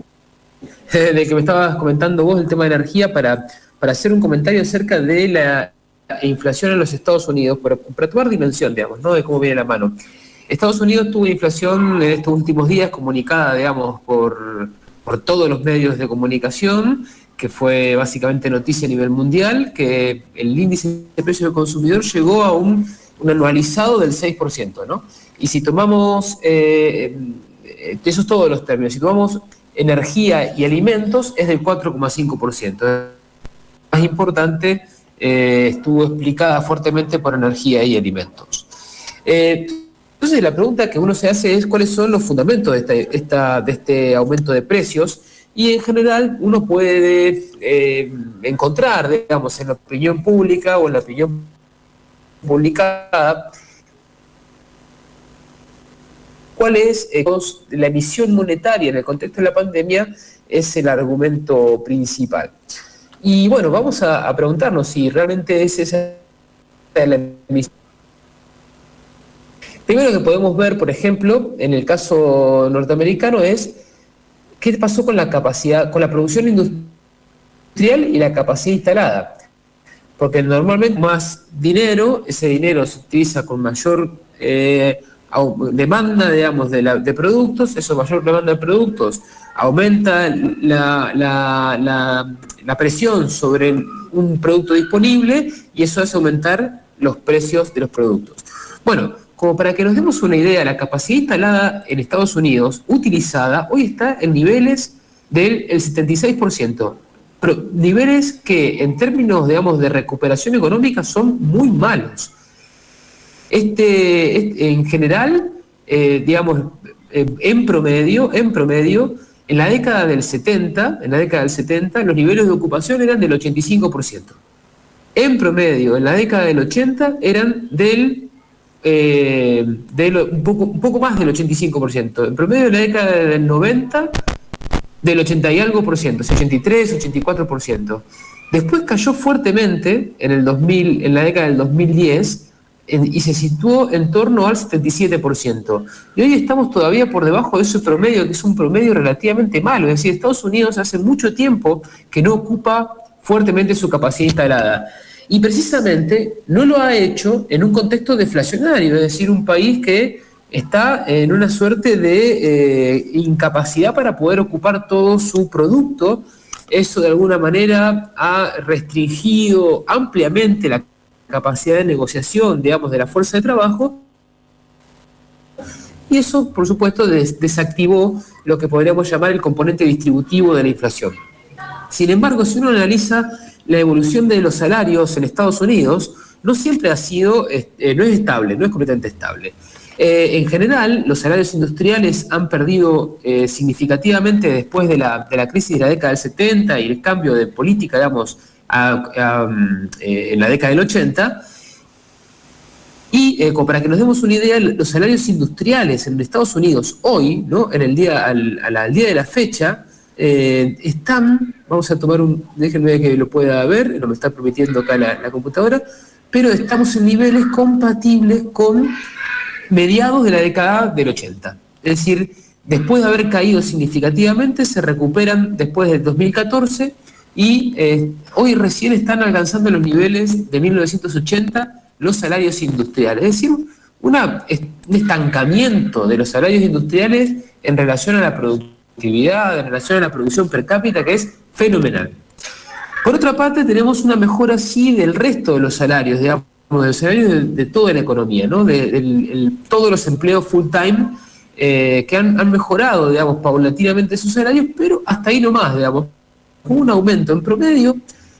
[SPEAKER 4] de que me estabas comentando vos, el tema de energía, para, para hacer un comentario acerca de la inflación en los Estados Unidos, para, para tomar dimensión, digamos, ¿no? De cómo viene la mano. Estados Unidos tuvo inflación en estos últimos días comunicada, digamos, por, por todos los medios de comunicación, que fue básicamente noticia a nivel mundial, que el índice de precios del consumidor llegó a un, un anualizado del 6%, ¿no? Y si tomamos, eh, eh, esos todos los términos, si tomamos energía y alimentos, es del 4,5%. Más importante, eh, estuvo explicada fuertemente por energía y alimentos. Eh, entonces la pregunta que uno se hace es cuáles son los fundamentos de este, este aumento de precios y en general uno puede eh, encontrar, digamos, en la opinión pública o en la opinión publicada cuál es eh, la emisión monetaria en el contexto de la pandemia es el argumento principal. Y bueno, vamos a, a preguntarnos si realmente es esa la emisión. Primero que podemos ver, por ejemplo, en el caso norteamericano es qué pasó con la capacidad, con la producción industrial y la capacidad instalada. Porque normalmente más dinero, ese dinero se utiliza con mayor eh, demanda, digamos, de, productos, eso mayor demanda de productos, aumenta la, presión sobre un producto disponible y eso hace aumentar los precios de los productos. Bueno, como para que nos demos una idea, la capacidad instalada en Estados Unidos, utilizada, hoy está en niveles del 76%, pero niveles que en términos, digamos, de recuperación económica son muy malos. Este, este, en general, eh, digamos, eh, en promedio, en promedio, en la década del 70, en la década del 70, los niveles de ocupación eran del 85%. En promedio, en la década del 80, eran del, eh, un, poco, un poco más del 85%. En promedio, en la década del 90, del 80 y algo por ciento, 83, 84%. Después cayó fuertemente en el 2000, en la década del 2010, y se situó en torno al 77%. Y hoy estamos todavía por debajo de ese promedio, que es un promedio relativamente malo. Es decir, Estados Unidos hace mucho tiempo que no ocupa fuertemente su capacidad instalada. Y precisamente no lo ha hecho en un contexto deflacionario, es decir, un país que está en una suerte de eh, incapacidad para poder ocupar todo su producto. Eso de alguna manera ha restringido ampliamente la capacidad de negociación, digamos, de la fuerza de trabajo. Y eso, por supuesto, desactivó lo que podríamos llamar el componente distributivo de la inflación. Sin embargo, si uno analiza la evolución de los salarios en Estados Unidos, no siempre ha sido, eh, no es estable, no es completamente estable. Eh, en general, los salarios industriales han perdido eh, significativamente después de la, de la crisis de la década del 70 y el cambio de política, digamos, eh, en la década del 80. Y para que nos demos una idea, los salarios industriales en Estados Unidos hoy, ¿no? en el día, al, día de la fecha, eh, están, vamos a tomar un, déjenme que lo pueda ver, no me está permitiendo acá la, computadora, pero estamos en niveles compatibles con mediados de la década del 80. Es decir, después de haber caído significativamente, se recuperan después del 2014 y eh, hoy recién están alcanzando los niveles de 1980 los salarios industriales. Es decir, un estancamiento de los salarios industriales en relación a la productividad, en relación a la producción per cápita, que es fenomenal. Por otra parte, tenemos una mejora sí del resto de los salarios, digamos, de los salarios de, toda la economía, ¿no? de, todos los empleos full time eh, que han, mejorado, digamos, paulatinamente sus salarios, pero hasta ahí nomás, digamos un aumento en promedio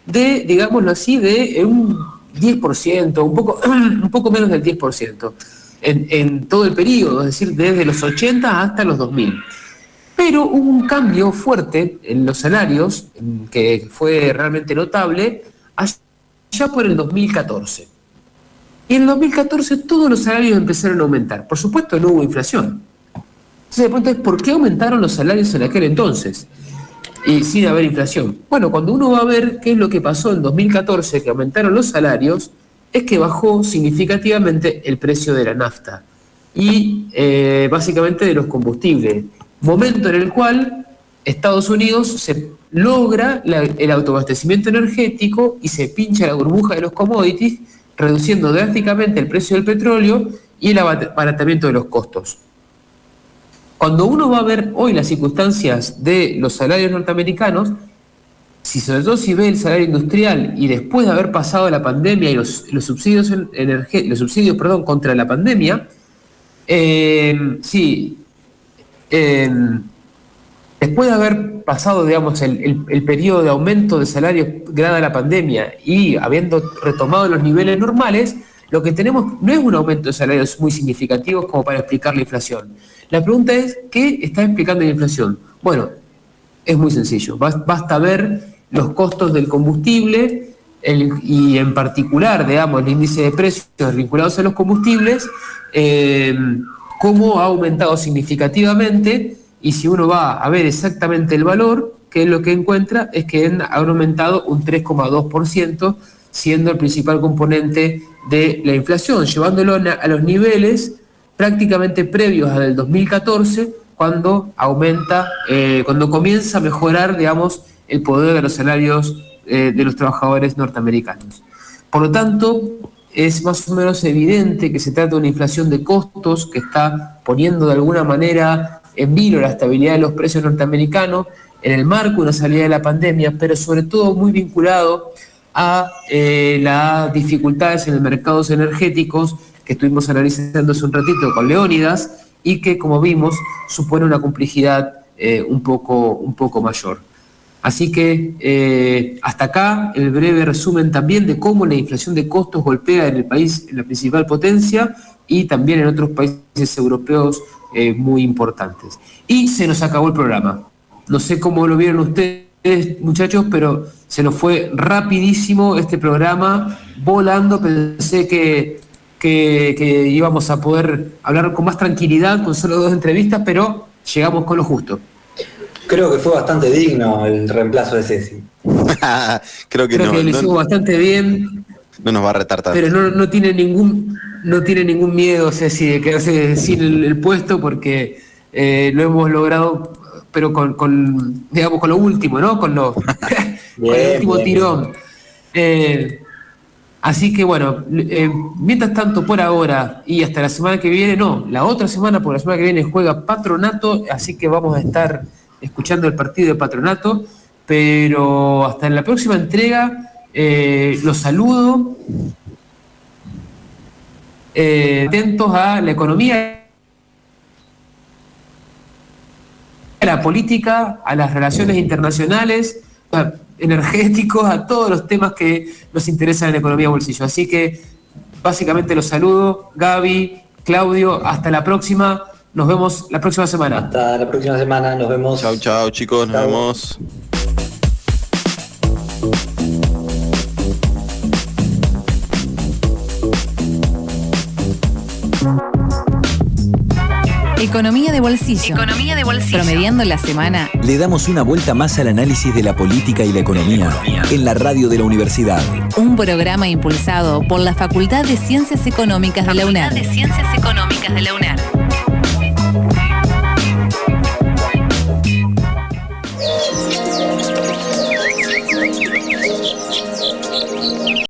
[SPEAKER 4] de, digámoslo así, de un 10%, un poco, un poco menos del 10% en, en todo el periodo, es decir, desde los 80 hasta los 2000. Pero hubo un cambio fuerte en los salarios, que fue realmente notable, allá por el 2014. Y en el 2014 todos los salarios empezaron a aumentar. Por supuesto no hubo inflación. Entonces, de pronto ¿por qué aumentaron los salarios en aquel entonces? y sin haber inflación. Bueno, cuando uno va a ver qué es lo que pasó en 2014, que aumentaron los salarios, es que bajó significativamente el precio de la nafta y eh, básicamente de los combustibles. Momento en el cual Estados Unidos se logra el autoabastecimiento energético y se pincha la burbuja de los commodities, reduciendo drásticamente el precio del petróleo y el abaratamiento de los costos. Cuando uno va a ver hoy las circunstancias de los salarios norteamericanos, si sobre todo si ve el salario industrial y después de haber pasado la pandemia y los, subsidios, los subsidios contra la pandemia, eh, sí, eh, después de haber pasado, digamos, el, periodo de aumento de salarios grada la pandemia y habiendo retomado los niveles normales, lo que tenemos no es un aumento de salarios muy significativo como para explicar la inflación. La pregunta es, ¿qué está explicando la inflación? Bueno, es muy sencillo. Basta ver los costos del combustible y en particular, digamos, el índice de precios vinculados a los combustibles, eh, cómo ha aumentado significativamente y si uno va a ver exactamente el valor, que es lo que encuentra, es que han aumentado un 3,2%, siendo el principal componente de la inflación, llevándolo a los niveles prácticamente previos al 2014, cuando aumenta, eh, cuando comienza a mejorar, digamos, el poder de los salarios eh, de los trabajadores norteamericanos. Por lo tanto, es más o menos evidente que se trata de una inflación de costos que está poniendo de alguna manera en vilo la estabilidad de los precios norteamericanos en el marco de una salida de la pandemia, pero sobre todo muy vinculado a eh, las dificultades en los mercados energéticos que estuvimos analizando hace un ratito con Leónidas y que, como vimos, supone una complejidad eh, un, poco, un poco mayor. Así que eh, hasta acá el breve resumen también de cómo la inflación de costos golpea en el país, en la principal potencia y también en otros países europeos eh, muy importantes. Y se nos acabó el programa. No sé cómo lo vieron ustedes, muchachos, pero se nos fue rapidísimo este programa, volando. Pensé que que, íbamos a poder hablar con más tranquilidad, con solo dos entrevistas, pero llegamos con lo justo.
[SPEAKER 6] Creo que fue bastante digno el reemplazo de Ceci.
[SPEAKER 5] Creo que,
[SPEAKER 4] Creo que lo hicimos bastante bien.
[SPEAKER 5] No nos va a retar tanto.
[SPEAKER 4] Pero no, no tiene ningún no tiene ningún miedo Ceci de quedarse sin el, puesto porque eh, lo hemos logrado pero con, digamos con lo último, ¿no? Con lo el último tirón. Eh, Así que bueno, eh, mientras tanto por ahora y hasta la semana que viene, no, la otra semana, por la semana que viene juega Patronato, así que vamos a estar escuchando el partido de Patronato, pero hasta en la próxima entrega eh, los saludo, eh, atentos a la economía, a la política, a las relaciones internacionales energéticos, a todos los temas que nos interesan en economía bolsillo. Así que básicamente los saludo, Gaby, Claudio, hasta la próxima. Nos vemos la próxima semana.
[SPEAKER 6] Hasta la próxima semana, nos vemos.
[SPEAKER 5] Chao, chao, chicos, nos vemos.
[SPEAKER 2] Economía de bolsillo. Economía de bolsillo. Promediando la semana.
[SPEAKER 3] Le damos una vuelta más al análisis de la política y la economía en la radio de la universidad.
[SPEAKER 2] Un programa impulsado por la Facultad de Ciencias Económicas de la UNED.
[SPEAKER 18] de Ciencias Económicas de la UNED.